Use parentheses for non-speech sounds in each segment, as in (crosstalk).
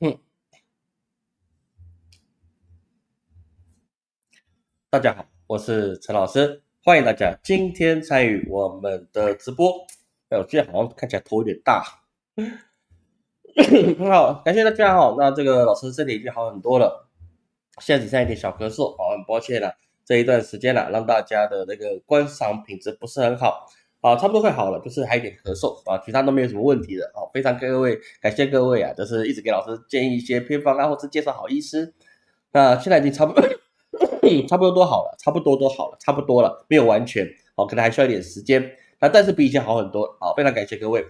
嗯大家好，我是陈老师，欢迎大家今天参与我们的直播。哎，我今天好像看起来头有点大，很 (coughs) 好，感谢大家好。那这个老师身体已经好很多了，现在只剩一点小咳嗽，好，很抱歉了，这一段时间了，让大家的那个观赏品质不是很好。啊，差不多快好了，就是还有点咳嗽啊，其他都没有什么问题的啊。非常各位，感谢各位啊，就是一直给老师建议一些偏方啊，或者介绍好医师。那现在已经差不多，(coughs) 差不多都好了，差不多都好了，差不多了，没有完全，哦，可能还需要一点时间。那但是比以前好很多，好，非常感谢各位。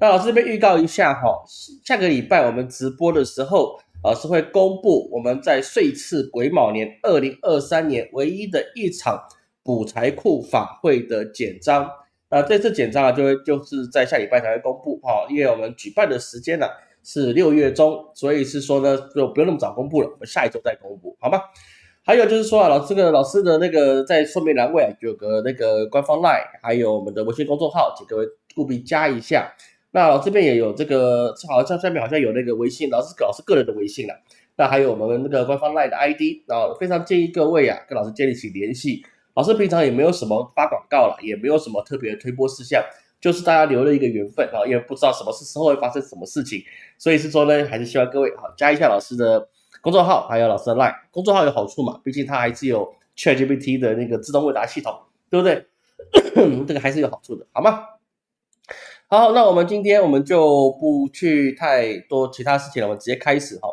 那老师这边预告一下哈，下个礼拜我们直播的时候，老师会公布我们在岁次癸卯年二零二三年唯一的一场补财库法会的简章。那这次简章啊，就会就是在下礼拜才会公布哈，因为我们举办的时间呢是六月中，所以是说呢就不用那么早公布了，我们下一周再公布，好吗？还有就是说啊，老师个老师的那个在说明栏位有个那个官方 line，还有我们的微信公众号，请各位务必加一下。那这边也有这个，好像下面好像有那个微信，老师老师个人的微信了。那还有我们那个官方 line 的 ID，然后，非常建议各位啊跟老师建立起联系。老师平常也没有什么发广告了，也没有什么特别的推播事项，就是大家留了一个缘分啊，因为不知道什么是时候会发生什么事情，所以是说呢，还是希望各位好加一下老师的公众号，还有老师的 line。公众号有好处嘛，毕竟它还是有 ChatGPT 的那个自动问答系统，对不对？(coughs) 这个还是有好处的，好吗？好，那我们今天我们就不去太多其他事情了，我们直接开始哈。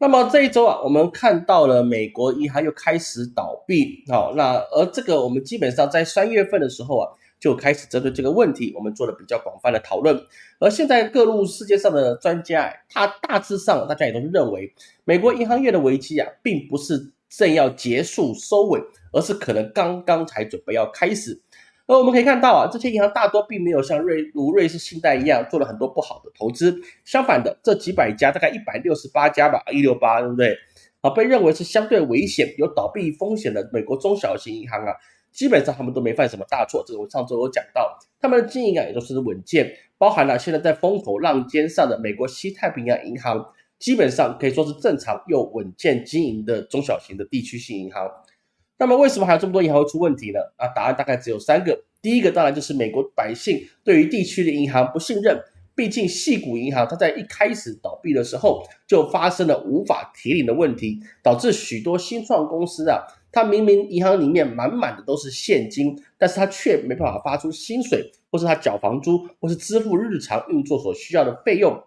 那么这一周啊，我们看到了美国银行又开始倒闭，好，那而这个我们基本上在三月份的时候啊，就开始针对这个问题，我们做了比较广泛的讨论。而现在各路世界上的专家，他大致上大家也都是认为，美国银行业的危机啊，并不是正要结束收尾，而是可能刚刚才准备要开始。而我们可以看到啊，这些银行大多并没有像瑞如瑞士信贷一样做了很多不好的投资，相反的，这几百家大概一百六十八家吧，一六八对不对？啊，被认为是相对危险、有倒闭风险的美国中小型银行啊，基本上他们都没犯什么大错。这个我上周有讲到，他们的经营啊也都是稳健，包含了现在在风口浪尖上的美国西太平洋银行，基本上可以说是正常又稳健经营的中小型的地区性银行。那么为什么还有这么多银行会出问题呢？啊，答案大概只有三个。第一个当然就是美国百姓对于地区的银行不信任，毕竟系谷银行它在一开始倒闭的时候就发生了无法提领的问题，导致许多新创公司啊，它明明银行里面满满的都是现金，但是它却没办法发出薪水，或是它缴房租，或是支付日常运作所需要的费用，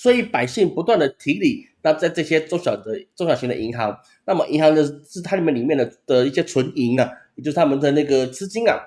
所以百姓不断的提理。那在这些中小的中小型的银行，那么银行的是它里面里面的的一些存银啊，也就是他们的那个资金啊，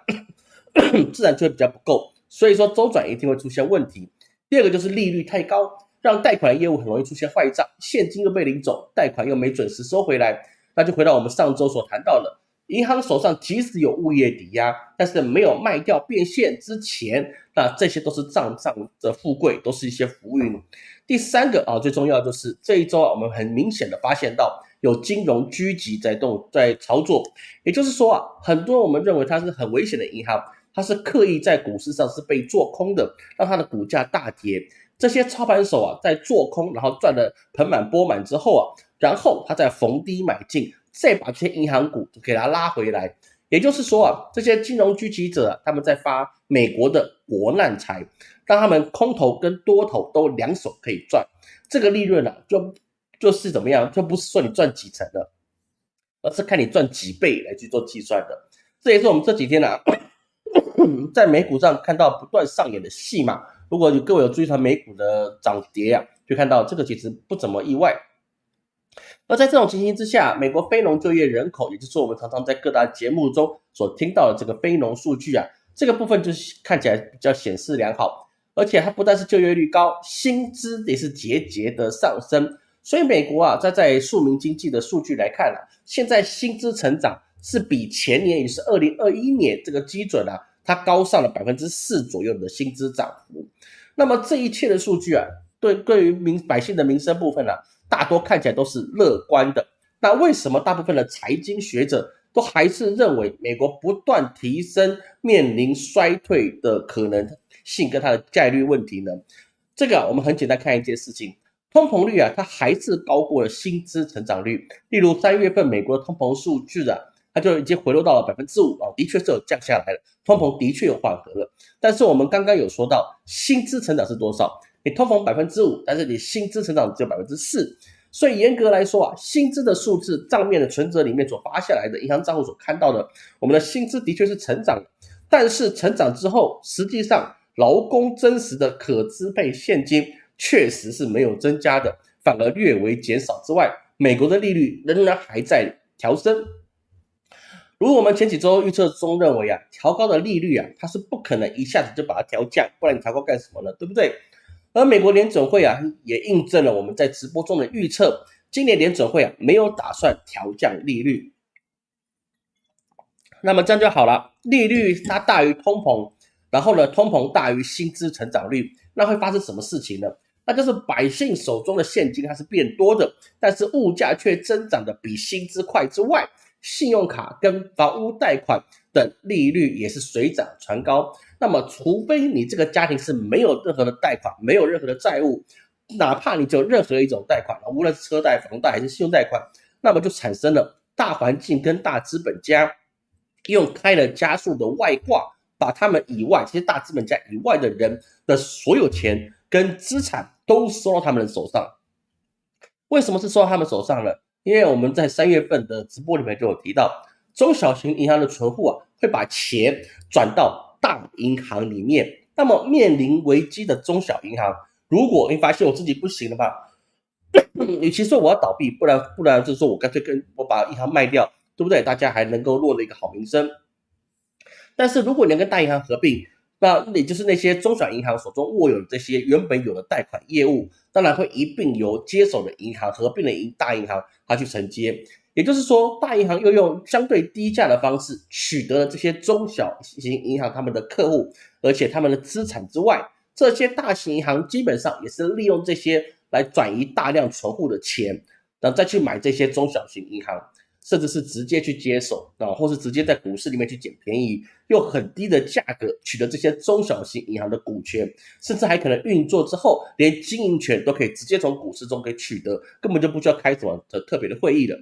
(coughs) 自然就会比较不够，所以说周转一定会出现问题。第二个就是利率太高，让贷款业务很容易出现坏账，现金又被领走，贷款又没准时收回来，那就回到我们上周所谈到的，银行手上即使有物业抵押，但是没有卖掉变现之前，那这些都是账上的富贵，都是一些浮云。第三个啊，最重要就是这一周啊，我们很明显的发现到有金融狙击在动在操作，也就是说啊，很多我们认为它是很危险的银行，它是刻意在股市上是被做空的，让它的股价大跌。这些操盘手啊，在做空，然后赚的盆满钵满之后啊，然后他再逢低买进，再把这些银行股给它拉回来。也就是说啊，这些金融狙击者他们在发美国的国难财。让他们空头跟多头都两手可以赚，这个利润呢，就就是怎么样，就不是说你赚几成的，而是看你赚几倍来去做计算的。这也是我们这几天呢，(coughs) 在美股上看到不断上演的戏码。如果有各位有注意到美股的涨跌啊，就看到这个其实不怎么意外。而在这种情形之下，美国非农就业人口，也就是我们常常在各大节目中所听到的这个非农数据啊，这个部分就是看起来比较显示良好。而且它不但是就业率高，薪资也是节节的上升。所以美国啊，在在庶民经济的数据来看啊，现在薪资成长是比前年，也是二零二一年这个基准啊，它高上了百分之四左右的薪资涨幅。那么这一切的数据啊，对对于民百姓的民生部分呢，大多看起来都是乐观的。那为什么大部分的财经学者都还是认为美国不断提升，面临衰退的可能？性跟它的概率问题呢？这个我们很简单看一件事情：通膨率啊，它还是高过了薪资成长率。例如三月份美国的通膨数据啊，它就已经回落到了百分之五啊，的确是有降下来了，通膨的确有缓和了。但是我们刚刚有说到，薪资成长是多少？你通膨百分之五，但是你薪资成长只有百分之四，所以严格来说啊，薪资的数字账面的存折里面所发下来的银行账户所看到的，我们的薪资的确是成长，但是成长之后，实际上劳工真实的可支配现金确实是没有增加的，反而略微减少之外，美国的利率仍然还在调升。如我们前几周预测中认为啊，调高的利率啊，它是不可能一下子就把它调降，不然你调高干什么呢？对不对？而美国联准会啊，也印证了我们在直播中的预测，今年联准会啊没有打算调降利率。那么这样就好了，利率它大于通膨，然后呢，通膨大于薪资成长率，那会发生什么事情呢？那就是百姓手中的现金它是变多的，但是物价却增长的比薪资快之外。信用卡跟房屋贷款的利率也是水涨船高。那么，除非你这个家庭是没有任何的贷款，没有任何的债务，哪怕你只有任何一种贷款，无论是车贷、房贷还是信用贷款，那么就产生了大环境跟大资本家用开了加速的外挂，把他们以外这些大资本家以外的人的所有钱跟资产都收到他们的手上。为什么是收到他们手上呢？因为我们在三月份的直播里面就有提到，中小型银行的存户啊，会把钱转到大银行里面。那么面临危机的中小银行，如果你发现我自己不行了吧，与其说我要倒闭，不然不然就是说我干脆跟我把银行卖掉，对不对？大家还能够落了一个好名声。但是如果你要跟大银行合并，那也就是那些中小银行手中握有这些原本有的贷款业务，当然会一并由接手的银行合并的银大银行它去承接。也就是说，大银行又用相对低价的方式取得了这些中小型银行他们的客户，而且他们的资产之外，这些大型银行基本上也是利用这些来转移大量存户的钱，然后再去买这些中小型银行。甚至是直接去接手啊，或是直接在股市里面去捡便宜，用很低的价格取得这些中小型银行的股权，甚至还可能运作之后，连经营权都可以直接从股市中给取得，根本就不需要开什么的特别的会议了。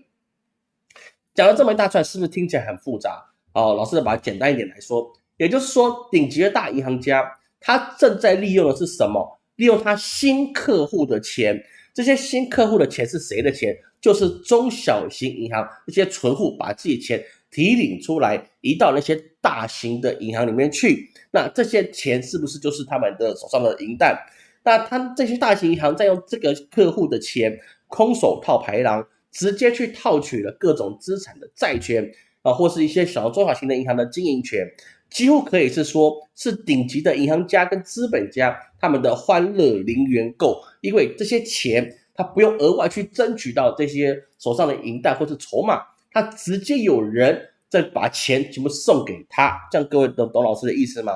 讲了这么一大串，是不是听起来很复杂？哦，老师把它简单一点来说，也就是说，顶级的大银行家他正在利用的是什么？利用他新客户的钱。这些新客户的钱是谁的钱？就是中小型银行那些存户把自己钱提领出来，移到那些大型的银行里面去。那这些钱是不是就是他们的手上的银弹？那他这些大型银行在用这个客户的钱空手套白狼，直接去套取了各种资产的债权啊，或是一些小中小型的银行的经营权。几乎可以是说，是顶级的银行家跟资本家他们的欢乐零元购，因为这些钱他不用额外去争取到这些手上的银弹或是筹码，他直接有人在把钱全部送给他，这样各位懂董老师的意思吗？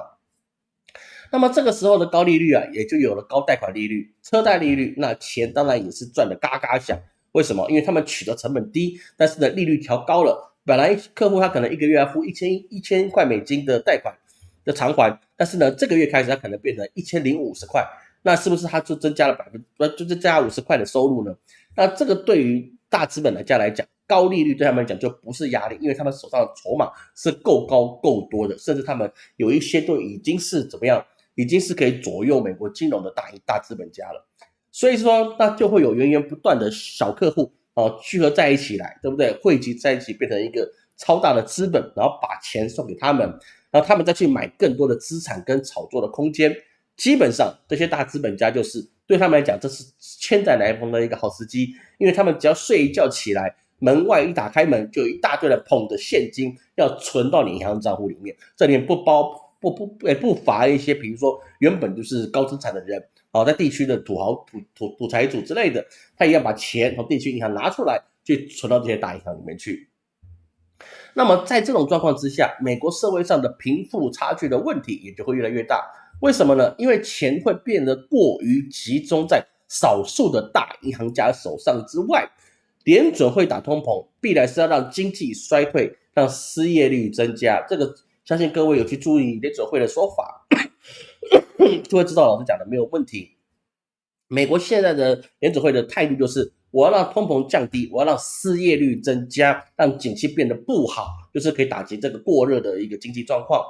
那么这个时候的高利率啊，也就有了高贷款利率、车贷利率，那钱当然也是赚的嘎嘎响。为什么？因为他们取得成本低，但是呢利率调高了。本来客户他可能一个月要付一千一千块美金的贷款的偿还，但是呢，这个月开始他可能变成一千零五十块，那是不是他就增加了百分不就增加五十块的收入呢？那这个对于大资本来家来讲，高利率对他们来讲就不是压力，因为他们手上的筹码是够高够多的，甚至他们有一些都已经是怎么样，已经是可以左右美国金融的大一大资本家了。所以说，那就会有源源不断的小客户。哦，聚合在一起来，对不对？汇集在一起变成一个超大的资本，然后把钱送给他们，然后他们再去买更多的资产跟炒作的空间。基本上这些大资本家就是对他们来讲，这是千载难逢的一个好时机，因为他们只要睡一觉起来，门外一打开门，就有一大堆的捧着现金要存到你银行账户里面，这里面不包不不也不乏一些，比如说原本就是高资产的人。好，在地区的土豪、土土土财主之类的，他也要把钱从地区银行拿出来，去存到这些大银行里面去。那么，在这种状况之下，美国社会上的贫富差距的问题也就会越来越大。为什么呢？因为钱会变得过于集中在少数的大银行家手上之外，联准会打通膨，必然是要让经济衰退，让失业率增加。这个相信各位有去注意联准会的说法。(coughs) 就会知道老师讲的没有问题。美国现在的联准会的态度就是，我要让通膨降低，我要让失业率增加，让景气变得不好，就是可以打击这个过热的一个经济状况。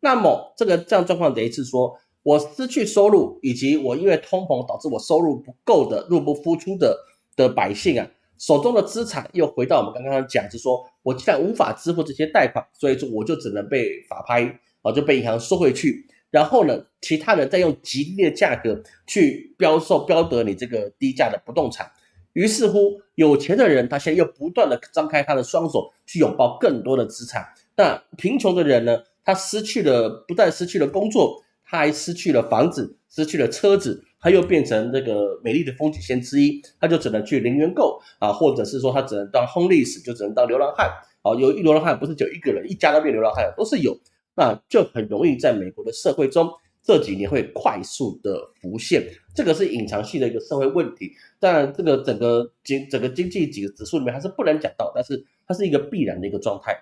那么这个这样状况等于是说，我失去收入，以及我因为通膨导致我收入不够的入不敷出的的百姓啊，手中的资产又回到我们刚刚讲，就是说我既然无法支付这些贷款，所以说我就只能被法拍啊，就被银行收回去。然后呢，其他人再用极低的价格去标售、标得你这个低价的不动产。于是乎，有钱的人他现在又不断的张开他的双手去拥抱更多的资产。那贫穷的人呢，他失去了，不但失去了工作，他还失去了房子，失去了车子，他又变成这个美丽的风景线之一，他就只能去零元购啊，或者是说他只能当 homeless，就只能当流浪汉。啊，有一流浪汉不是就一个人，一家都变流浪汉了，都是有。那就很容易在美国的社会中这几年会快速的浮现，这个是隐藏性的一个社会问题。当然，这个整个经整个经济几个指数里面还是不能讲到，但是它是一个必然的一个状态。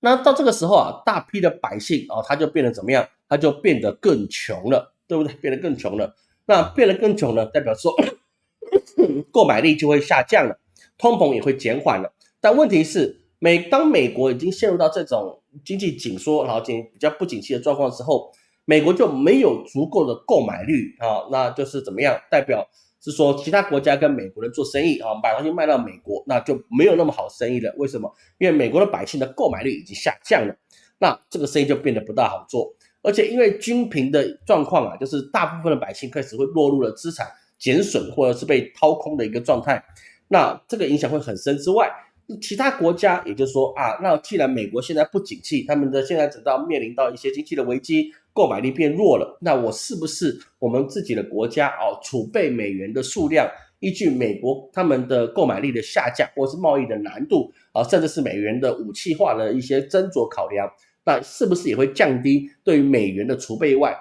那到这个时候啊，大批的百姓啊，他就变得怎么样？他就变得更穷了，对不对？变得更穷了。那变得更穷呢，代表说 (coughs) 购买力就会下降了，通膨也会减缓了。但问题是。美当美国已经陷入到这种经济紧缩，然后景比较不景气的状况之后，美国就没有足够的购买力啊，那就是怎么样？代表是说其他国家跟美国人做生意啊，把东西卖到美国，那就没有那么好生意了。为什么？因为美国的百姓的购买力已经下降了，那这个生意就变得不大好做。而且因为均贫的状况啊，就是大部分的百姓开始会落入了资产减损或者是被掏空的一个状态，那这个影响会很深之外。其他国家，也就是说啊，那既然美国现在不景气，他们的现在直到面临到一些经济的危机，购买力变弱了，那我是不是我们自己的国家哦，储备美元的数量，依据美国他们的购买力的下降，或是贸易的难度啊，甚至是美元的武器化的一些斟酌考量，那是不是也会降低对于美元的储备外？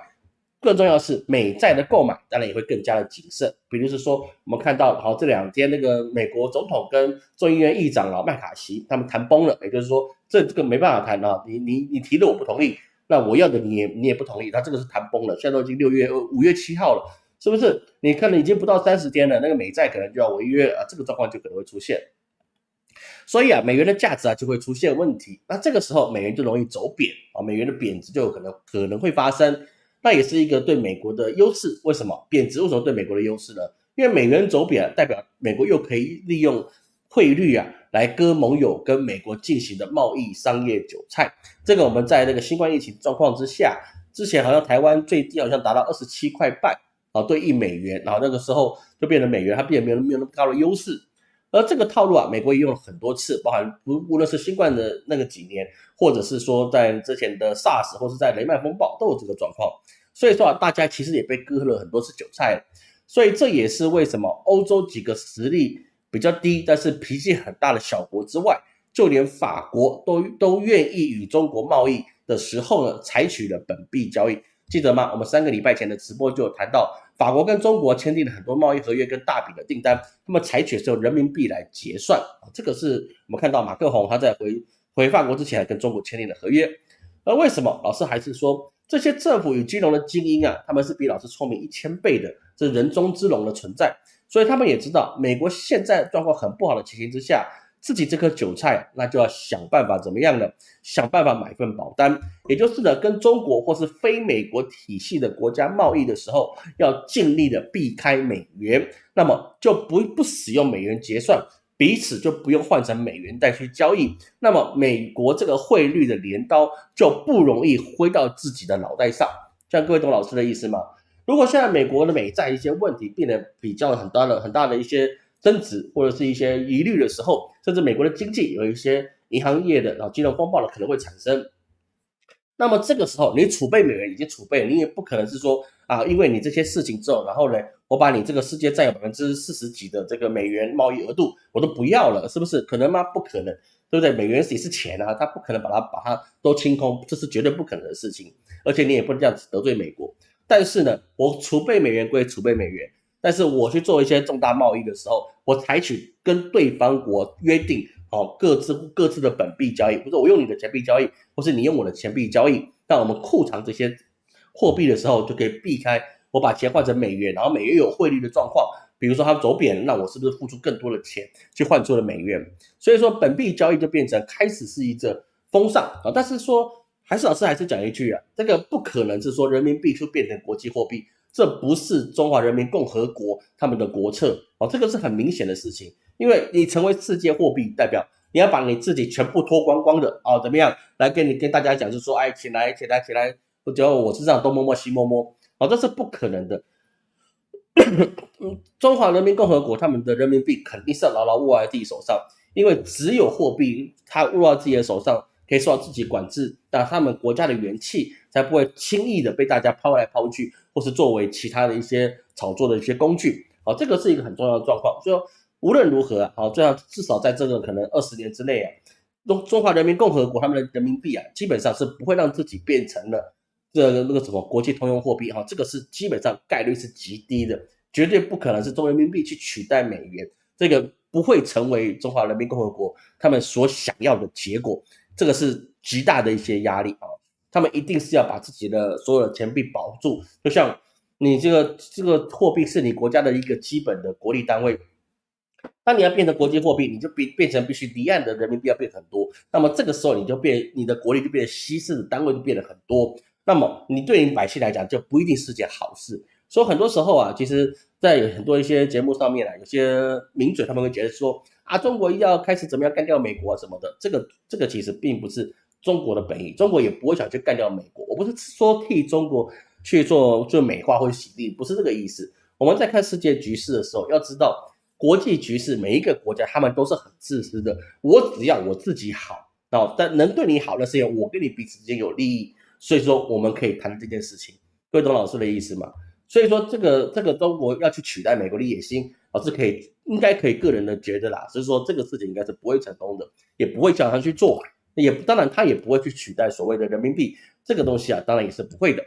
更重要的是，美债的购买当然也会更加的谨慎。比如是说，我们看到，好这两天那个美国总统跟众议院议长老麦卡锡他们谈崩了，也就是说，这这个没办法谈啊，你你你提的我不同意，那我要的你也你也不同意，他这个是谈崩了。现在都已经六月五月七号了，是不是？你看了已经不到三十天了，那个美债可能就要违约啊，这个状况就可能会出现。所以啊，美元的价值啊就会出现问题，那这个时候美元就容易走贬啊，美元的贬值就可能可能会发生。那也是一个对美国的优势。为什么贬值？为什么对美国的优势呢？因为美元走贬，代表美国又可以利用汇率啊来割盟友跟美国进行的贸易商业韭菜。这个我们在那个新冠疫情状况之下，之前好像台湾最低好像达到二十七块半啊，对一美元，然后那个时候就变成美元它并没有没有那么高的优势。而这个套路啊，美国也用了很多次，包含无无论是新冠的那个几年，或者是说在之前的 SARS 或是在雷曼风暴都有这个状况。所以说啊，大家其实也被割了很多次韭菜，所以这也是为什么欧洲几个实力比较低，但是脾气很大的小国之外，就连法国都都愿意与中国贸易的时候呢，采取了本币交易。记得吗？我们三个礼拜前的直播就有谈到，法国跟中国签订了很多贸易合约跟大笔的订单，那么采取是用人民币来结算这个是我们看到马克宏他在回回法国之前跟中国签订的合约。而为什么老师还是说？这些政府与金融的精英啊，他们是比老师聪明一千倍的，这人中之龙的存在，所以他们也知道美国现在状况很不好的情形之下，自己这颗韭菜，那就要想办法怎么样呢？想办法买份保单，也就是呢，跟中国或是非美国体系的国家贸易的时候，要尽力的避开美元，那么就不不使用美元结算。彼此就不用换成美元再去交易，那么美国这个汇率的镰刀就不容易挥到自己的脑袋上。这样各位懂老师的意思吗？如果现在美国的美债一些问题变得比较很大的、很大的一些增值或者是一些疑虑的时候，甚至美国的经济有一些银行业的然后金融风暴的可能会产生。那么这个时候，你储备美元已经储备，你也不可能是说啊，因为你这些事情之后，然后呢？我把你这个世界占有百分之四十几的这个美元贸易额度，我都不要了，是不是？可能吗？不可能，对不对？美元也是钱啊，他不可能把它把它都清空，这是绝对不可能的事情。而且你也不能这样子得罪美国。但是呢，我储备美元归储备美元，但是我去做一些重大贸易的时候，我采取跟对方国约定，哦，各自各自的本币交易，不是我用你的钱币交易，或是你用我的钱币交易，那我们库藏这些货币的时候，就可以避开。我把钱换成美元，然后美元有汇率的状况，比如说它走贬，那我是不是付出更多的钱去换出了美元？所以说本币交易就变成开始是一个风尚啊，但是说还是老师还是讲一句啊，这个不可能是说人民币就变成国际货币，这不是中华人民共和国他们的国策哦，这个是很明显的事情，因为你成为世界货币代表。你要把你自己全部脱光光的哦，怎么样来跟你跟大家讲，就说哎，起来起来起来，我觉得我是这样东摸摸西摸摸，哦，这是不可能的。(coughs) 中华人民共和国他们的人民币肯定是要牢牢握在自己手上，因为只有货币它握在自己的手上，可以受到自己管制，那他们国家的元气才不会轻易的被大家抛来抛去，或是作为其他的一些炒作的一些工具。哦，这个是一个很重要的状况，所以。无论如何，好，这样至少在这个可能二十年之内啊，中中华人民共和国他们的人民币啊，基本上是不会让自己变成了这个那个什么国际通用货币哈，这个是基本上概率是极低的，绝对不可能是中人民币去取代美元，这个不会成为中华人民共和国他们所想要的结果，这个是极大的一些压力啊，他们一定是要把自己的所有的钱币保住，就像你这个这个货币是你国家的一个基本的国力单位。当你要变成国际货币，你就变变成必须离岸的人民币要变很多，那么这个时候你就变你的国力就变得稀释的单位就变得很多，那么你对你百姓来讲就不一定是件好事。所以很多时候啊，其实在很多一些节目上面啊，有些名嘴他们会觉得说啊，中国要开始怎么样干掉美国啊什么的，这个这个其实并不是中国的本意，中国也不会想去干掉美国。我不是说替中国去做做美化或者洗地，不是这个意思。我们在看世界局势的时候，要知道。国际局势，每一个国家他们都是很自私的。我只要我自己好，哦，但能对你好的是因为我跟你彼此之间有利益，所以说我们可以谈这件事情。各位懂老师的意思吗？所以说这个这个中国要去取代美国的野心，老师可以应该可以个人的觉得啦，所以说这个事情应该是不会成功的，也不会叫他去做，也当然他也不会去取代所谓的人民币这个东西啊，当然也是不会的。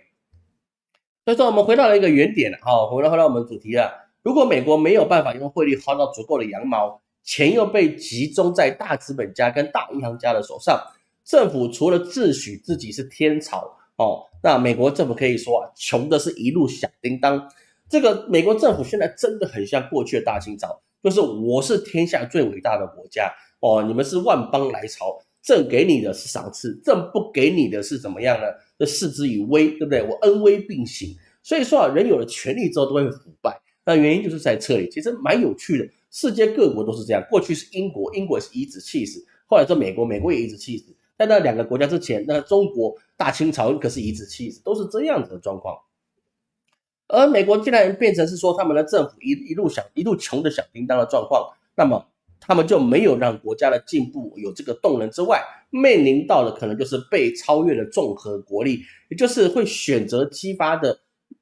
所以说我们回到了一个原点了，好，回到回到我们主题了。如果美国没有办法用汇率薅到足够的羊毛，钱又被集中在大资本家跟大银行家的手上，政府除了自诩自己是天朝哦，那美国政府可以说啊，穷的是一路响叮当。这个美国政府现在真的很像过去的大清朝，就是我是天下最伟大的国家哦，你们是万邦来朝，朕给你的是赏赐，朕不给你的是怎么样呢？这视之以威，对不对？我恩威并行。所以说啊，人有了权力之后都会腐败。那原因就是在这里，其实蛮有趣的。世界各国都是这样，过去是英国，英国是颐指气使；后来是美国，美国也以子气使。在那两个国家之前，那中国大清朝可是颐指气使，都是这样子的状况。而美国既然变成是说他们的政府一一路想一路穷的响叮当的状况，那么他们就没有让国家的进步有这个动能之外，面临到的可能就是被超越的综合国力，也就是会选择激发的。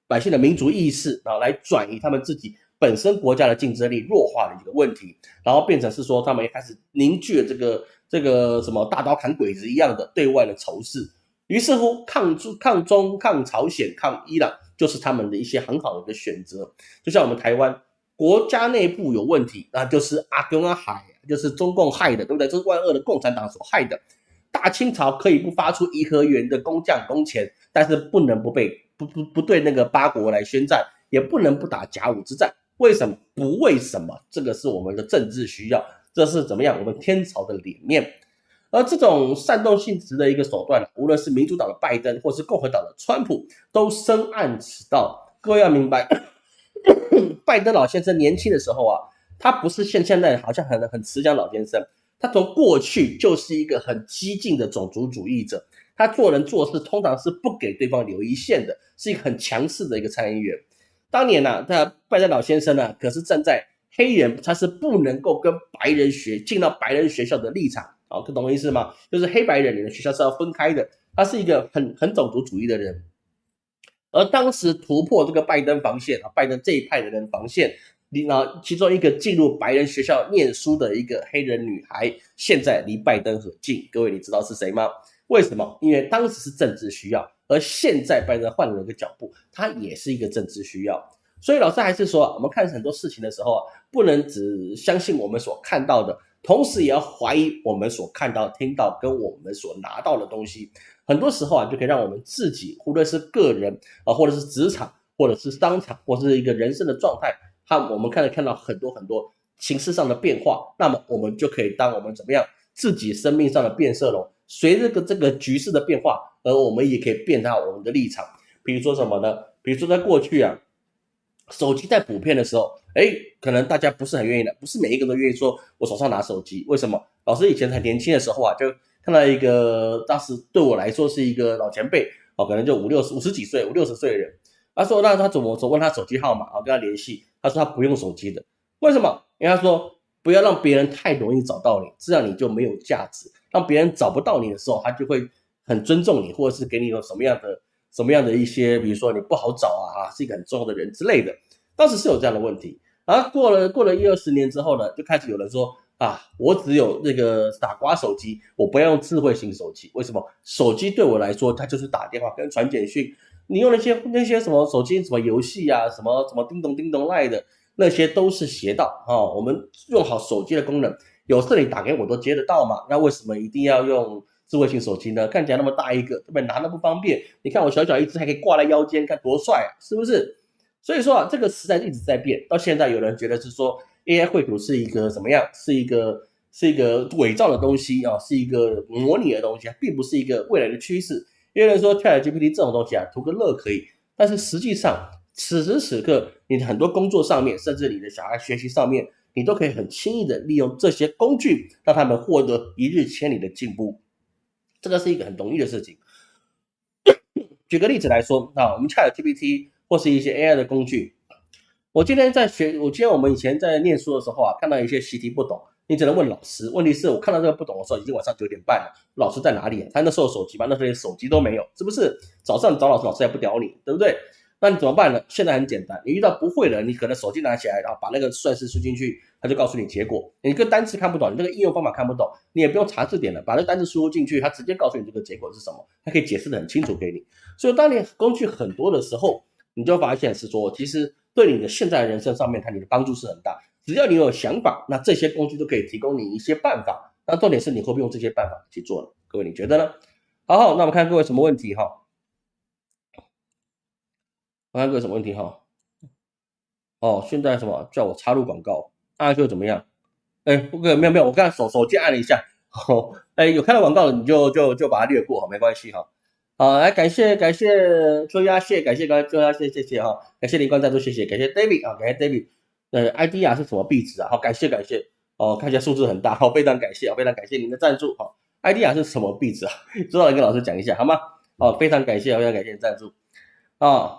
百姓的民族意识，然后来转移他们自己本身国家的竞争力弱化的一个问题，然后变成是说他们一开始凝聚了这个这个什么大刀砍鬼子一样的对外的仇视，于是乎抗中、抗中、抗朝鲜、抗伊朗就是他们的一些很好的一个选择。就像我们台湾国家内部有问题，那就是阿公阿海，就是中共害的，对不对？这是万恶的共产党所害的。大清朝可以不发出颐和园的工匠工钱，但是不能不被。不不不对，那个八国来宣战，也不能不打甲午之战。为什么？不为什么？这个是我们的政治需要，这是怎么样？我们天朝的脸面。而这种煽动性质的一个手段无论是民主党的拜登，或是共和党的川普，都深谙此道。各位要明白，(coughs) 拜登老先生年轻的时候啊，他不是现现在好像很很慈祥老先生，他从过去就是一个很激进的种族主义者。他做人做事通常是不给对方留一线的，是一个很强势的一个参议员。当年呢，他拜登老先生呢，可是站在黑人他是不能够跟白人学进到白人学校的立场啊，懂我意思吗？就是黑白人你的学校是要分开的。他是一个很很种族主义的人。而当时突破这个拜登防线啊，拜登这一派的人防线，你呢，其中一个进入白人学校念书的一个黑人女孩，现在离拜登很近。各位你知道是谁吗？为什么？因为当时是政治需要，而现在拜登换了一个脚步，他也是一个政治需要。所以老师还是说，我们看很多事情的时候啊，不能只相信我们所看到的，同时也要怀疑我们所看到、听到跟我们所拿到的东西。很多时候啊，就可以让我们自己，无论是个人啊，或者是职场，或者是商场，或者是一个人生的状态，它我们看看到很多很多形式上的变化，那么我们就可以当我们怎么样自己生命上的变色龙，随着个这个局势的变化，而我们也可以变到我们的立场。比如说什么呢？比如说在过去啊，手机在普遍的时候，哎，可能大家不是很愿意的，不是每一个都愿意说我手上拿手机。为什么？老师以前很年轻的时候啊，就看到一个当时对我来说是一个老前辈。哦，可能就五六十、五十几岁、五六十岁的人，他说：“那他怎么说？问他手机号码啊，跟他联系。他说他不用手机的，为什么？因为他说不要让别人太容易找到你，这样你就没有价值。让别人找不到你的时候，他就会很尊重你，或者是给你有什么样的、什么样的一些，比如说你不好找啊，啊，是一个很重要的人之类的。当时是有这样的问题。然后过了过了一二十年之后呢，就开始有人说。”啊，我只有那个傻瓜手机，我不要用智慧型手机。为什么？手机对我来说，它就是打电话跟传简讯。你用那些那些什么手机，什么游戏啊，什么什么叮咚叮咚赖的，那些都是邪道啊。我们用好手机的功能，有事你打给我都接得到嘛。那为什么一定要用智慧型手机呢？看起来那么大一个，特别拿的不方便。你看我小小一只，还可以挂在腰间，看多帅啊，是不是？所以说啊，这个时代一直在变，到现在有人觉得是说。AI 绘图是一个怎么样？是一个是一个伪造的东西啊，是一个模拟的东西，并不是一个未来的趋势。有人说 ChatGPT 这种东西啊，图个乐可以，但是实际上此时此刻，你很多工作上面，甚至你的小孩学习上面，你都可以很轻易的利用这些工具，让他们获得一日千里的进步。这个是一个很容易的事情。(coughs) 举个例子来说啊，我们 ChatGPT 或是一些 AI 的工具。我今天在学，我今天我们以前在念书的时候啊，看到一些习题不懂，你只能问老师。问题是我看到这个不懂的时候，已经晚上九点半了，老师在哪里？他那时候手机吧，那时候连手机都没有，是不是？早上找老师，老师也不屌你，对不对？那你怎么办呢？现在很简单，你遇到不会的，你可能手机拿起来，然后把那个算式输进去，他就告诉你结果。你个单词看不懂，你这个应用方法看不懂，你也不用查字典了，把那单词输入进去，他直接告诉你这个结果是什么，他可以解释的很清楚给你。所以当你工具很多的时候，你就发现是说，其实。对你的现在人生上面，它你的帮助是很大。只要你有想法，那这些工具都可以提供你一些办法。那重点是你会不会用这些办法去做呢？各位你觉得呢？好，那我们看各位什么问题哈？我看各位什么问题哈？哦，现在什么叫我插入广告？按就怎么样？哎，不可没有没有，我刚手手机按了一下。哦，哎，有看到广告的你就就就把它略过哈，没关系哈。好，来感谢感谢周鸭谢，感谢感周鸭谢，谢谢哈，感谢林冠赞助，谢谢，感谢 David 啊，感谢 David，呃，ID 啊是什么壁纸啊？好，感谢感谢，哦，看一下数字很大，好，非常感谢啊，非常感谢您的赞助，好，ID 啊是什么壁纸啊？(laughs) 知道了跟老师讲一下好吗？哦，非常感谢，非常感谢赞助，啊，